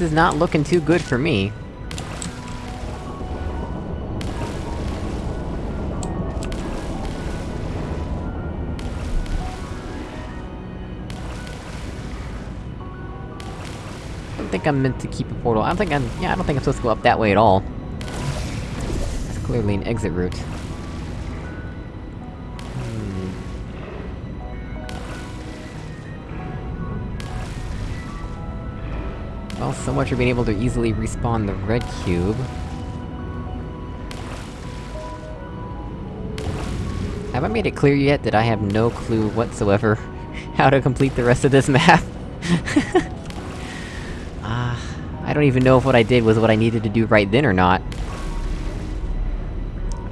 this is not looking too good for me. I don't think I'm meant to keep a portal. I don't think I'm- yeah, I don't think I'm supposed to go up that way at all. It's clearly an exit route. Well, so much for being able to easily respawn the red cube. Have I made it clear yet that I have no clue whatsoever *laughs* how to complete the rest of this map? *laughs* Ah, I don't even know if what I did was what I needed to do right then or not.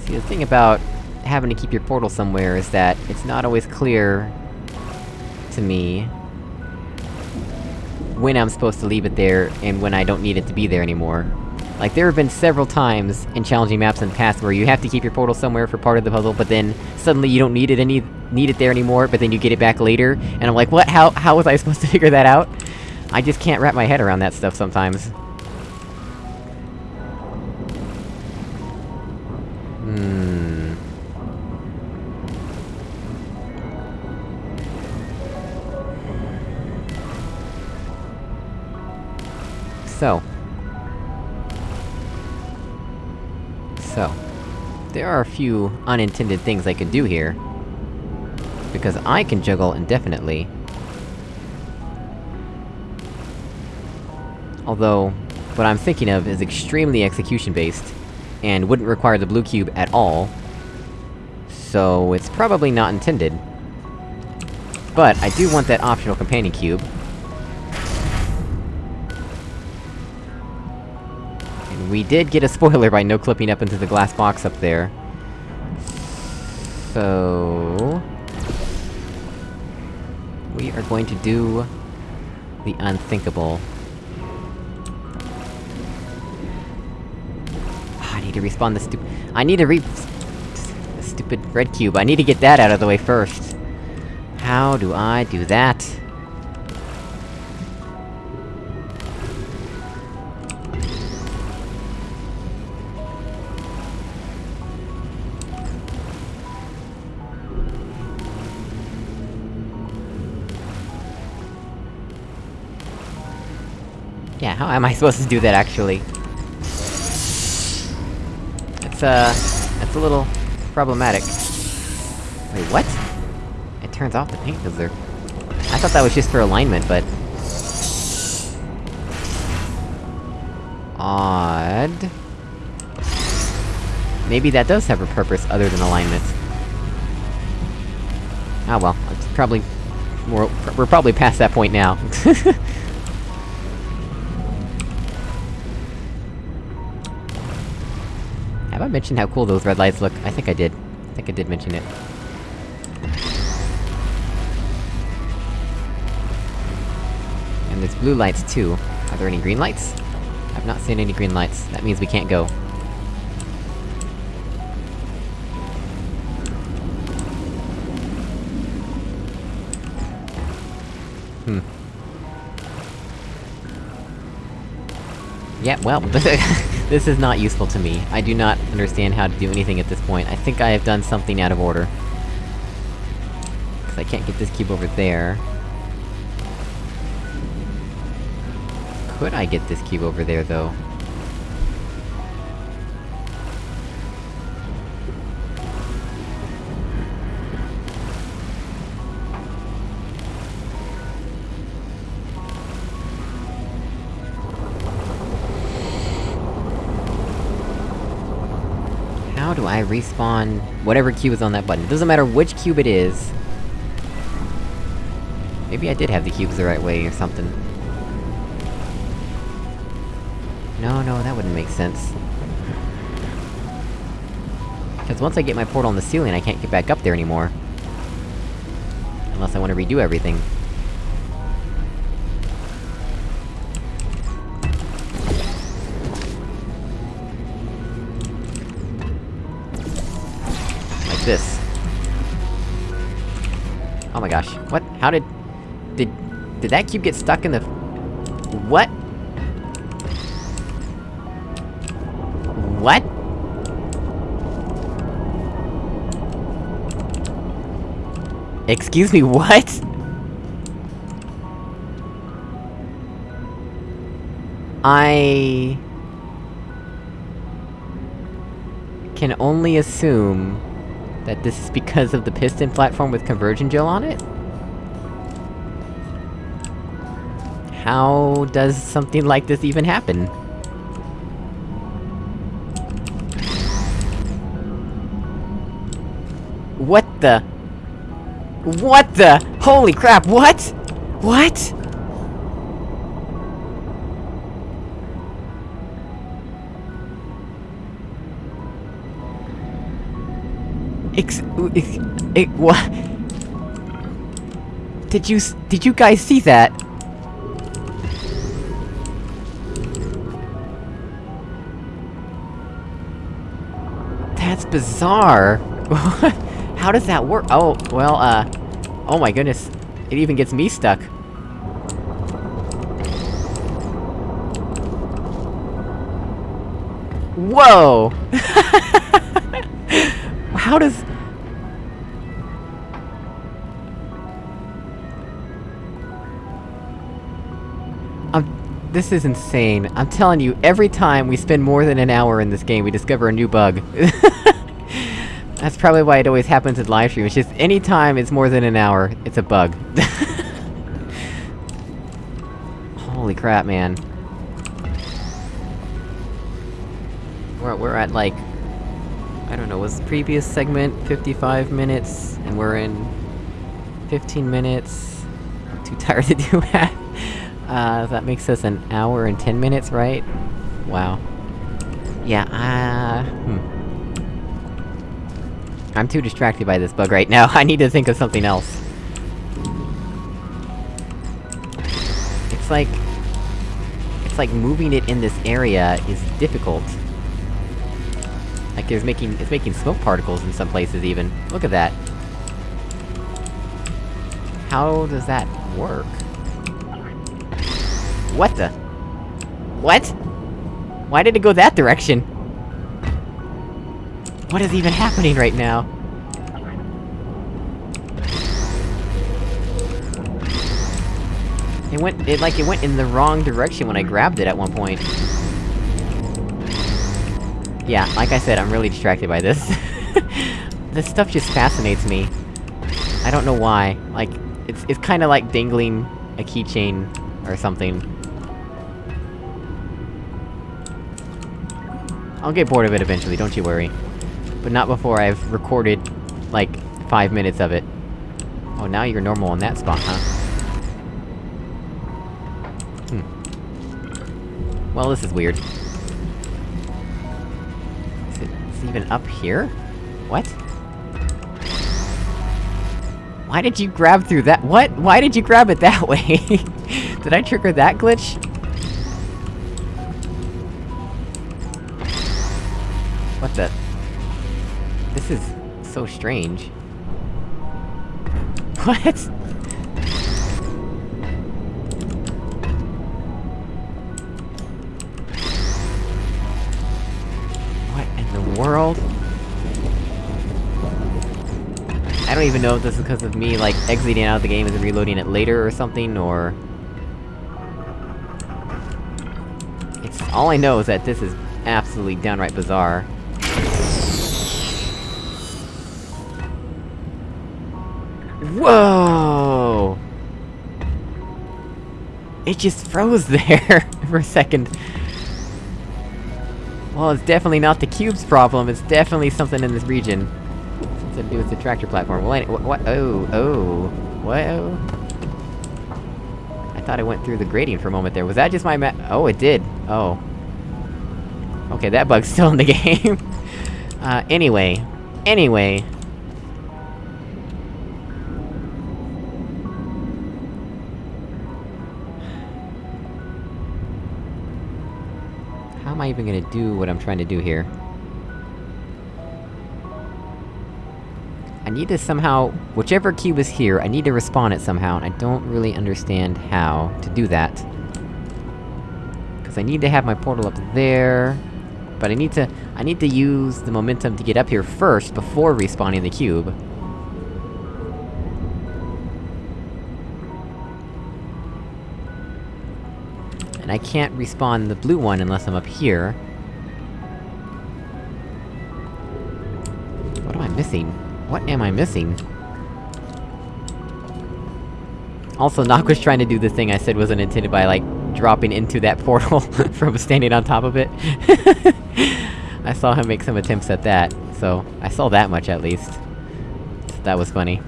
See, the thing about having to keep your portal somewhere is that it's not always clear... to me... when I'm supposed to leave it there, and when I don't need it to be there anymore. Like, there have been several times in challenging maps in the past where you have to keep your portal somewhere for part of the puzzle, but then suddenly you don't need it any- need it there anymore, but then you get it back later, and I'm like, what? How- how was I supposed to *laughs* figure that out? I just can't wrap my head around that stuff sometimes. So. So. there are a few unintended things I could do here. Because I can juggle indefinitely. Although, what I'm thinking of is extremely execution-based, and wouldn't require the blue cube at all. So, it's probably not intended. But, I do want that optional companion cube. We did get a spoiler by no-clipping up into the glass box up there. So... We are going to do... the unthinkable. Ah, I need to respawn the stupid- I need to re- the stupid red cube, I need to get that out of the way first. How do I do that? How am I supposed to do that, actually? It's, uh... It's a little... problematic. Wait, what? It turns off the paint filter. I thought that was just for alignment, but... Odd... Maybe that does have a purpose other than alignment. Ah well, it's probably... We're, we're probably past that point now. *laughs* Have I mentioned how cool those red lights look? I think I did. I think I did mention it. And there's blue lights too. Are there any green lights? I've not seen any green lights. That means we can't go. Hmm. Yeah, well, *laughs* *laughs* this is not useful to me. I do not understand how to do anything at this point. I think I have done something out of order. Cause I can't get this cube over there. Could I get this cube over there, though? Do I respawn whatever cube is on that button? It doesn't matter which cube it is. Maybe I did have the cubes the right way or something. No, no, that wouldn't make sense. Because once I get my portal on the ceiling, I can't get back up there anymore. Unless I want to redo everything. This. Oh my gosh, what? How did... Did... Did that cube get stuck in the... What? What? Excuse me, *laughs* what? I... can only assume that this is because of the piston platform with conversion gel on it? How does something like this even happen? What the? What the? Holy crap, what? What? Ex- ex- ex- what? Did you did you guys see that? That's bizarre! *laughs* How does that work? Oh, well, uh... Oh my goodness. It even gets me stuck. Whoa! *laughs* How does... this is insane. I'm telling you, every time we spend more than an hour in this game, we discover a new bug. *laughs* That's probably why it always happens in live stream, it's just any time it's more than an hour, it's a bug. *laughs* Holy crap, man. We're, we're at like... I don't know, was the previous segment 55 minutes, and we're in... 15 minutes... I'm too tired to do *laughs* that. Uh, that makes us an hour and 10 minutes, right? Wow. Yeah, uh... Hmm. I'm too distracted by this bug right now, *laughs* I need to think of something else. It's like... It's like moving it in this area is difficult. Like, it's making- it's making smoke particles in some places, even. Look at that. How does that work? What the? What? Why did it go that direction? What is even happening right now? It went- it like, it went in the wrong direction when I grabbed it at one point. Yeah, like I said, I'm really distracted by this. *laughs* this stuff just fascinates me. I don't know why. Like, it's- it's kinda like dangling a keychain or something. I'll get bored of it eventually, don't you worry. But not before I've recorded, like, five minutes of it. Oh, now you're normal in that spot, huh? Hmm. Well, this is weird. Is it- is it even up here? What? Why did you grab through that- what? Why did you grab it that *laughs* way? did I trigger that glitch? So strange. *laughs* What? What in the world? I don't even know if this is because of me, like, exiting out of the game and reloading it later or something, or... It's- all I know is that this is absolutely downright bizarre. Whoa! It just froze *laughs* there for a second. Well, it's definitely not the cube's problem, it's definitely something in this region. Something to do with the tractor platform. Well, what- what- oh, oh, whoa. I thought I went through the grating for a moment there, was that just my ma- oh, it did! Oh. Okay, that bug's *laughs* still in the game. uh, anyway. Anyway. I even gonna do what I'm trying to do here? I need to somehow- whichever cube is here, I need to respawn it somehow, and I don't really understand how to do that. Cause I need to have my portal up there... But I need to- I need to use the momentum to get up here first, before respawning the cube. And I can't respawn the blue one unless I'm up here. What am I missing? What am I missing? Also, Nock was trying to do the thing I said wasn't intended by, like, dropping into that *laughs* portal *laughs* from standing on top of it. *laughs* I saw him make some attempts at that, so I saw that much at least. That was funny.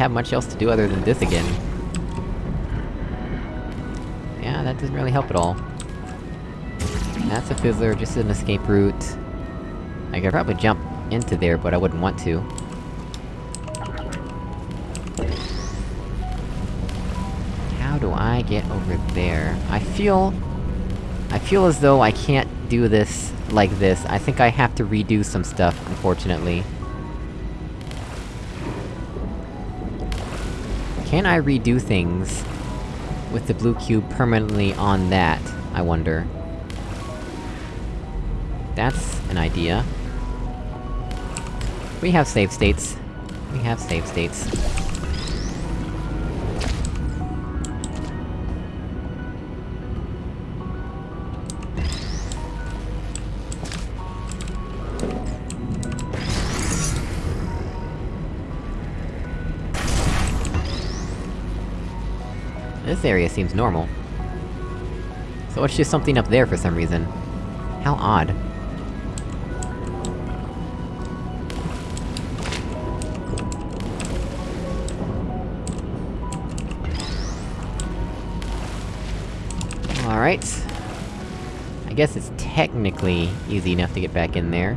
Have much else to do other than this again. Yeah, that doesn't really help at all. That's a fizzler, just an escape route. I could probably jump into there, but I wouldn't want to. How do I get over there? I feel... I feel as though I can't do this like this, I think I have to redo some stuff, unfortunately. Can I redo things with the blue cube permanently on that, I wonder? That's an idea. We have save states. We have save states. This area seems normal. So it's just something up there for some reason. How odd. Alright. I guess it's technically easy enough to get back in there.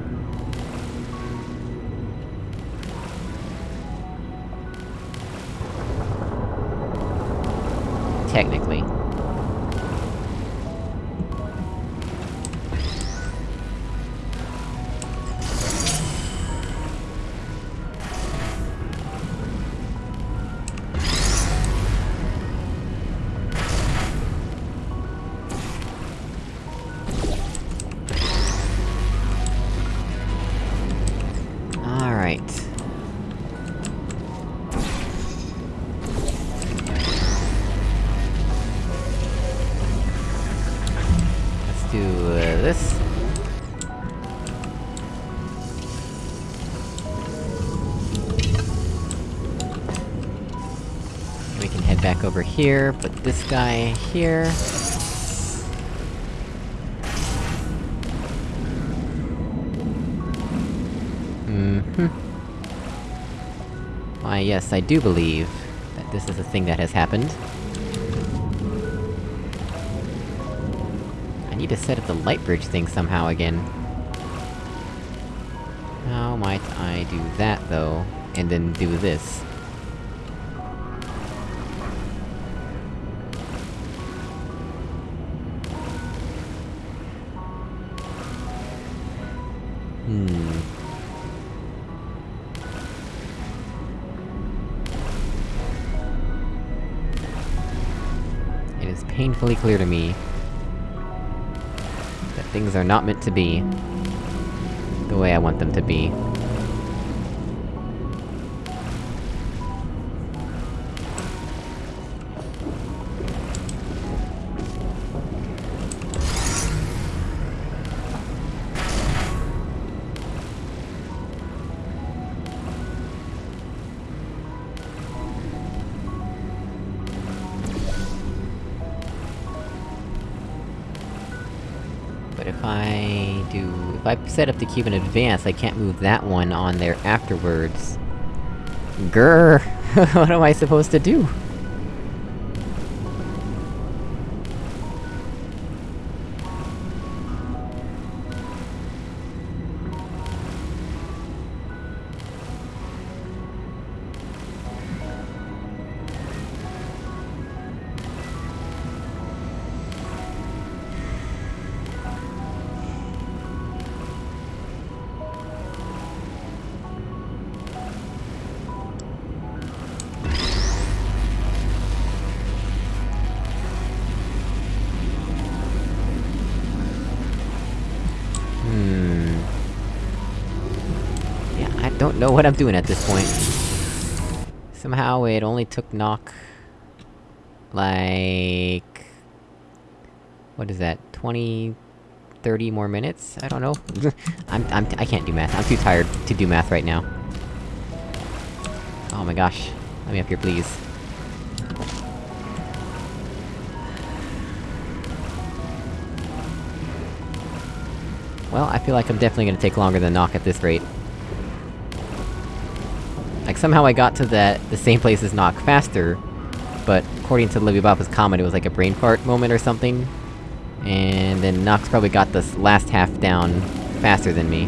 Over here, put this guy here. Mm-hmm. Why, yes, I do believe that this is a thing that has happened. I need to set up the light bridge thing somehow again. How might I do that, though, and then do this? Clear to me... that things are not meant to be... the way I want them to be. Set up the cube in advance, I can't move that one on there afterwards. Grr! *laughs* what am I supposed to do? What I'm doing at this point. Somehow it only took knock... Like... What is that? 20... 30 more minutes? I don't know. *laughs* I'm- I'm- I can't do math. I'm too tired to do math right now. Oh my gosh. Let me up here, please. Well, I feel like I'm definitely gonna take longer than Knock at this rate. Like, somehow I got to that- the same place as Knock faster, but according to Libby Boppa's comment, it was like a brain fart moment or something. And then Knox probably got this last half down faster than me.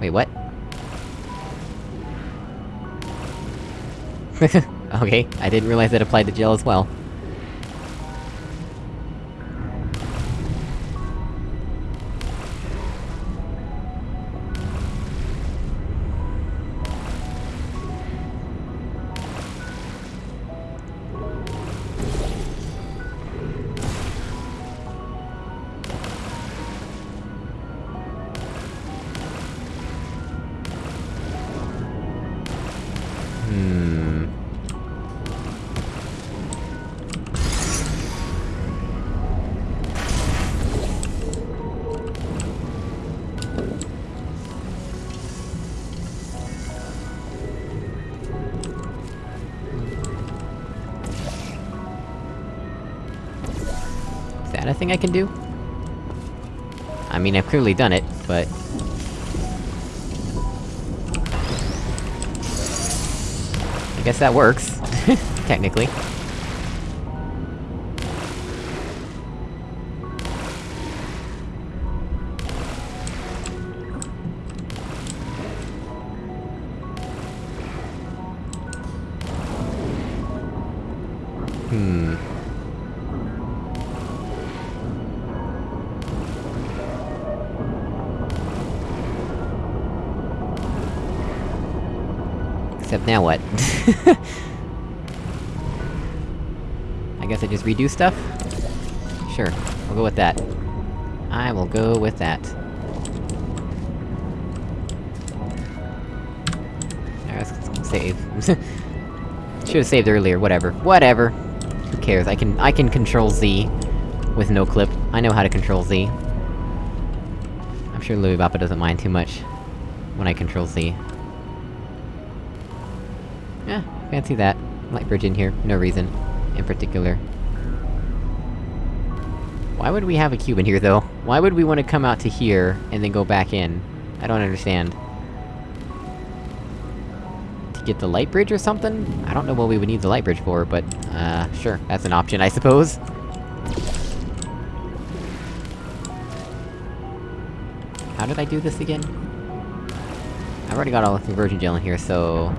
Wait, what? *laughs* *laughs* okay, I didn't realize that applied to gel as well. I guess that works. *laughs* Technically. Hmm... Except now what? *laughs* I guess I just redo stuff? Sure, I'll go with that. I will go with that. Alright, save. *laughs* Should've saved earlier, whatever. Whatever! Who cares, I can- I can control Z with no clip. I know how to control Z. I'm sure Louis Bappa doesn't mind too much when I control Z. fancy that. Light bridge in here, no reason. In particular. Why would we have a cube in here, though? Why would we want to come out to here, and then go back in? I don't understand. To get the light bridge or something? I don't know what we would need the light bridge for, but, uh, sure, that's an option, I suppose. How did I do this again? I've already got all the conversion gel in here, so...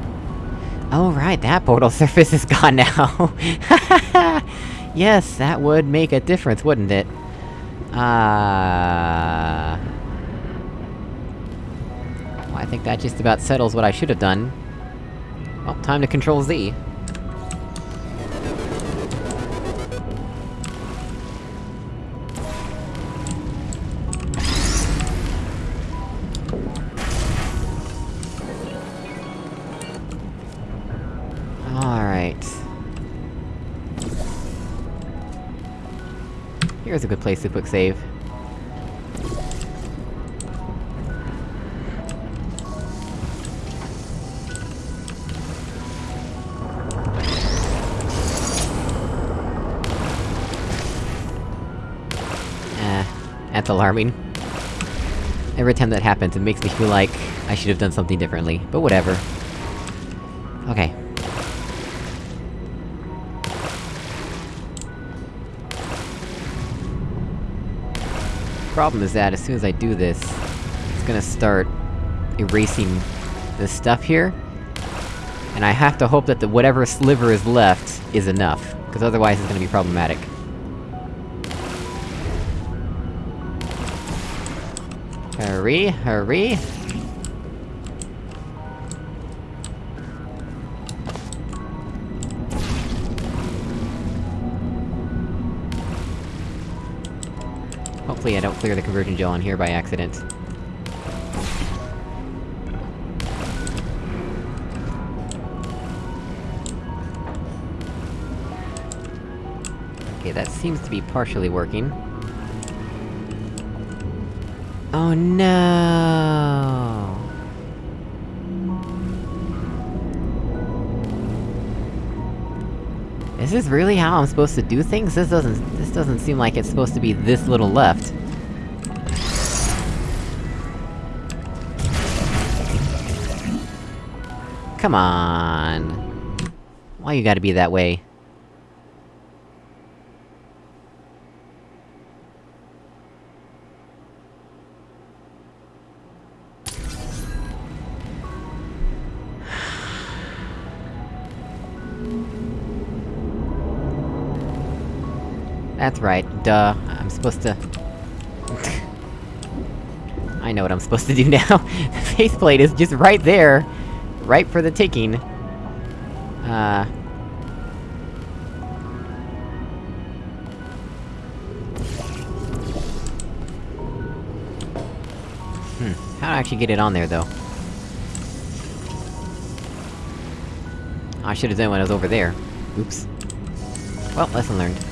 Oh right, that portal *laughs* surface is gone now! *laughs* yes, that would make a difference, wouldn't it? Ah... Well, I think that just about settles what I should have done. Well, time to control place to quick save. Eh, that's alarming. Every time that happens, it makes me feel like I should have done something differently, but whatever. Okay. Problem is that as soon as I do this, it's gonna start erasing this stuff here. And I have to hope that the whatever sliver is left is enough, because otherwise it's gonna be problematic. Hurry, hurry! Hopefully I don't clear the conversion gel on here by accident. Okay, that seems to be partially working. Oh no! Is this really how I'm supposed to do things? This doesn't- this doesn't seem like it's supposed to be this little left. Come on! Why you gotta be that way? That's right, duh. I'm supposed to... I know what I'm supposed to do now. *laughs* the faceplate is just right there! Right for the taking. Uh... Hmm, how do I actually get it on there, though? I should've done when I was over there. Oops. Well, lesson learned.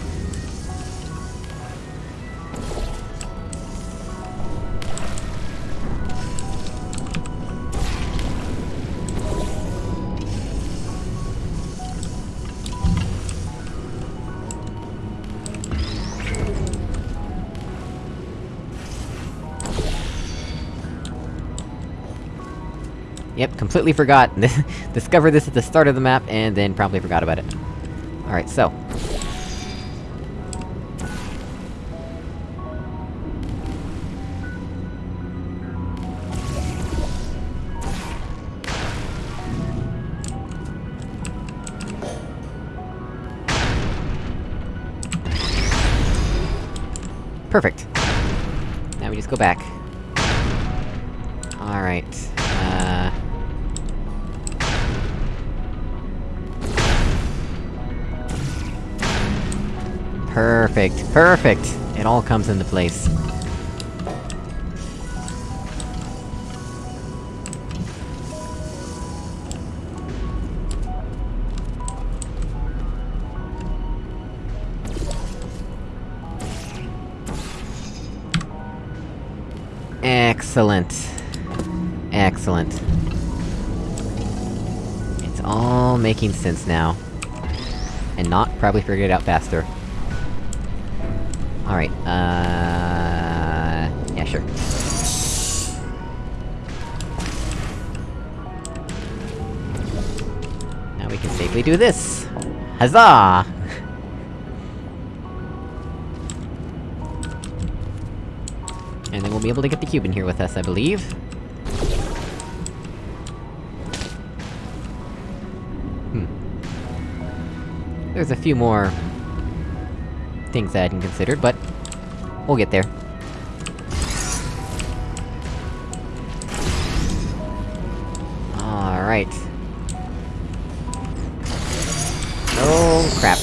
Completely forgot. *laughs* Discovered this at the start of the map, and then promptly forgot about it. Alright, so... Perfect. Now we just go back. Alright. Perfect, perfect! It all comes into place. Excellent. Excellent. It's all making sense now. And not probably figure it out faster. Alright, uh... Yeah, sure. Now we can safely do this! Huzzah! and then we'll be able to get the cube in here with us, I believe. Hmm. There's a few more... things I hadn't considered, but... We'll get there. Alright. Oh, crap.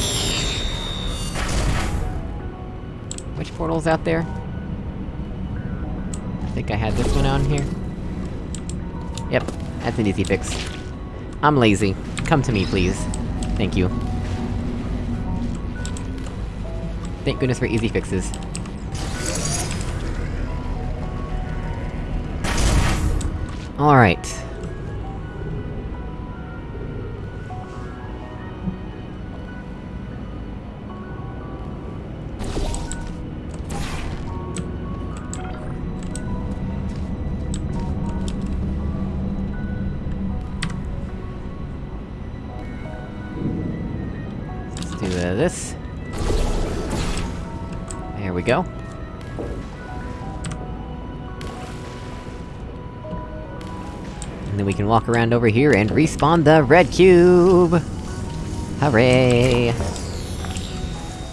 Which portal's out there? I think I had this one on here. Yep, that's an easy fix. I'm lazy. Come to me, please. Thank you. Thank goodness for easy fixes. Alright. Walk around over here and respawn the red cube! Hooray!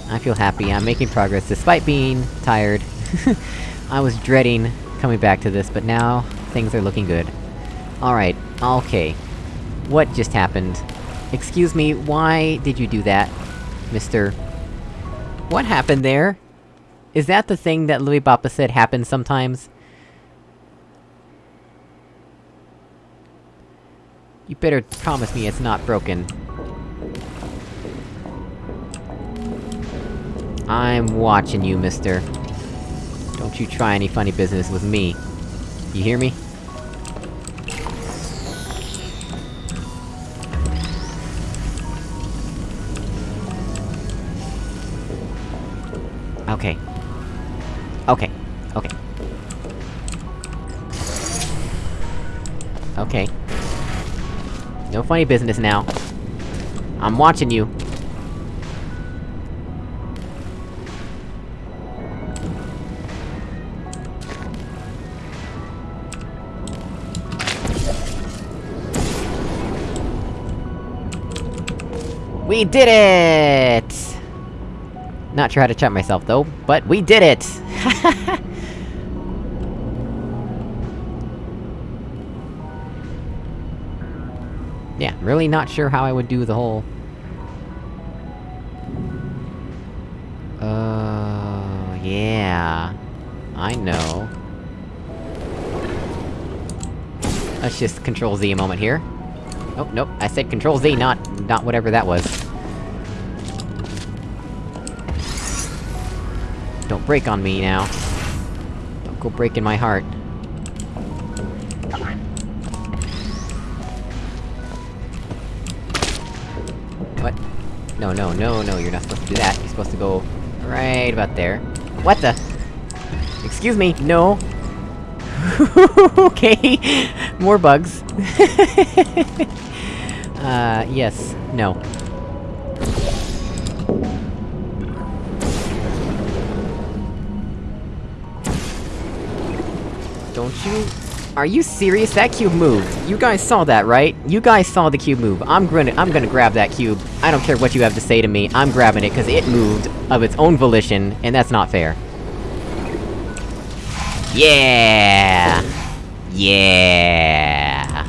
I feel happy, I'm making progress despite being tired. *laughs* I was dreading coming back to this, but now, things are looking good. Alright, okay. What just happened? Excuse me, why did you do that, Mr... What happened there? Is that the thing that Louis Bappa said happens sometimes? You better promise me it's not broken. I'm watching you, mister. Don't you try any funny business with me. You hear me? Okay. Okay. Okay. Okay. No funny business now. I'm watching you. We did it! Not sure how to chat myself, though, but we did it! *laughs* really not sure how I would do the whole... Uh... yeah... I know. Let's just Control Z a moment here. Oh, nope, I said Control Z, not- not whatever that was. Don't break on me now. Don't go breaking my heart. No, no, you're not supposed to do that. You're supposed to go... right about there. What the? Excuse me, no! *laughs* okay! More bugs. *laughs* uh, yes. No. Don't you- Are you serious? That cube moved! You guys saw that, right? You guys saw the cube move. I'm gonna- I'm gonna grab that cube. I don't care what you have to say to me, I'm grabbing it, cause it moved of its own volition, and that's not fair. Yeah! Yeah!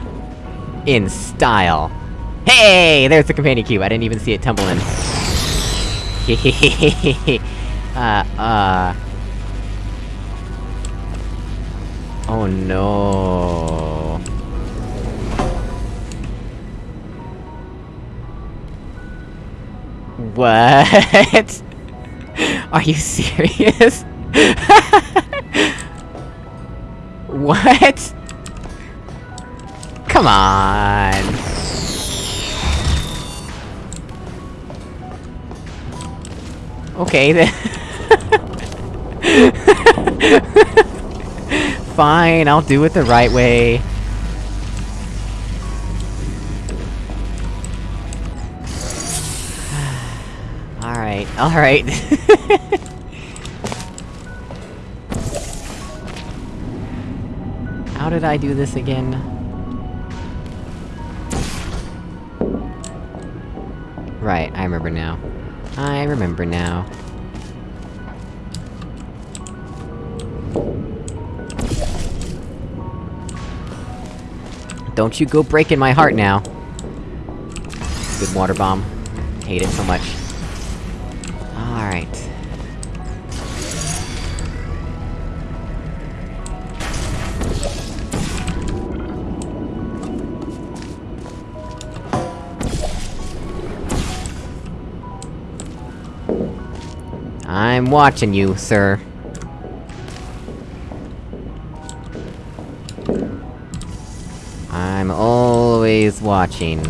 In style. Hey! There's the companion cube, I didn't even see it tumble in. *laughs* uh, uh... Oh no... What? *laughs* Are you serious? *laughs* What? Come on! Okay then... *laughs* Fine, I'll do it the right way. *sighs* Alright, alright. *laughs* How did I do this again? Right, I remember now. I remember now. Don't you go breaking my heart now! Good water bomb. Hate it so much. Alright. I'm watching you, sir. Always watching.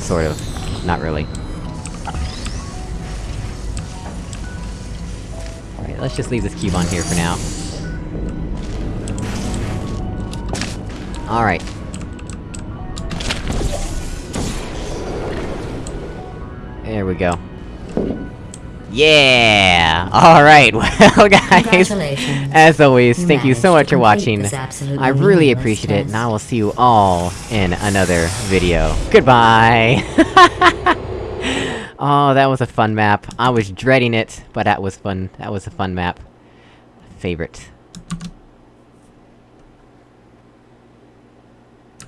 Sort of. Not really. Alright, let's just leave this cube on here for now. Alright. There we go. Yeah! Alright, *laughs* well guys, as always, thank you so much for watching. I really appreciate it, and I will see you all in another video. Goodbye! *laughs* oh, that was a fun map. I was dreading it, but that was fun. That was a fun map. Favorite.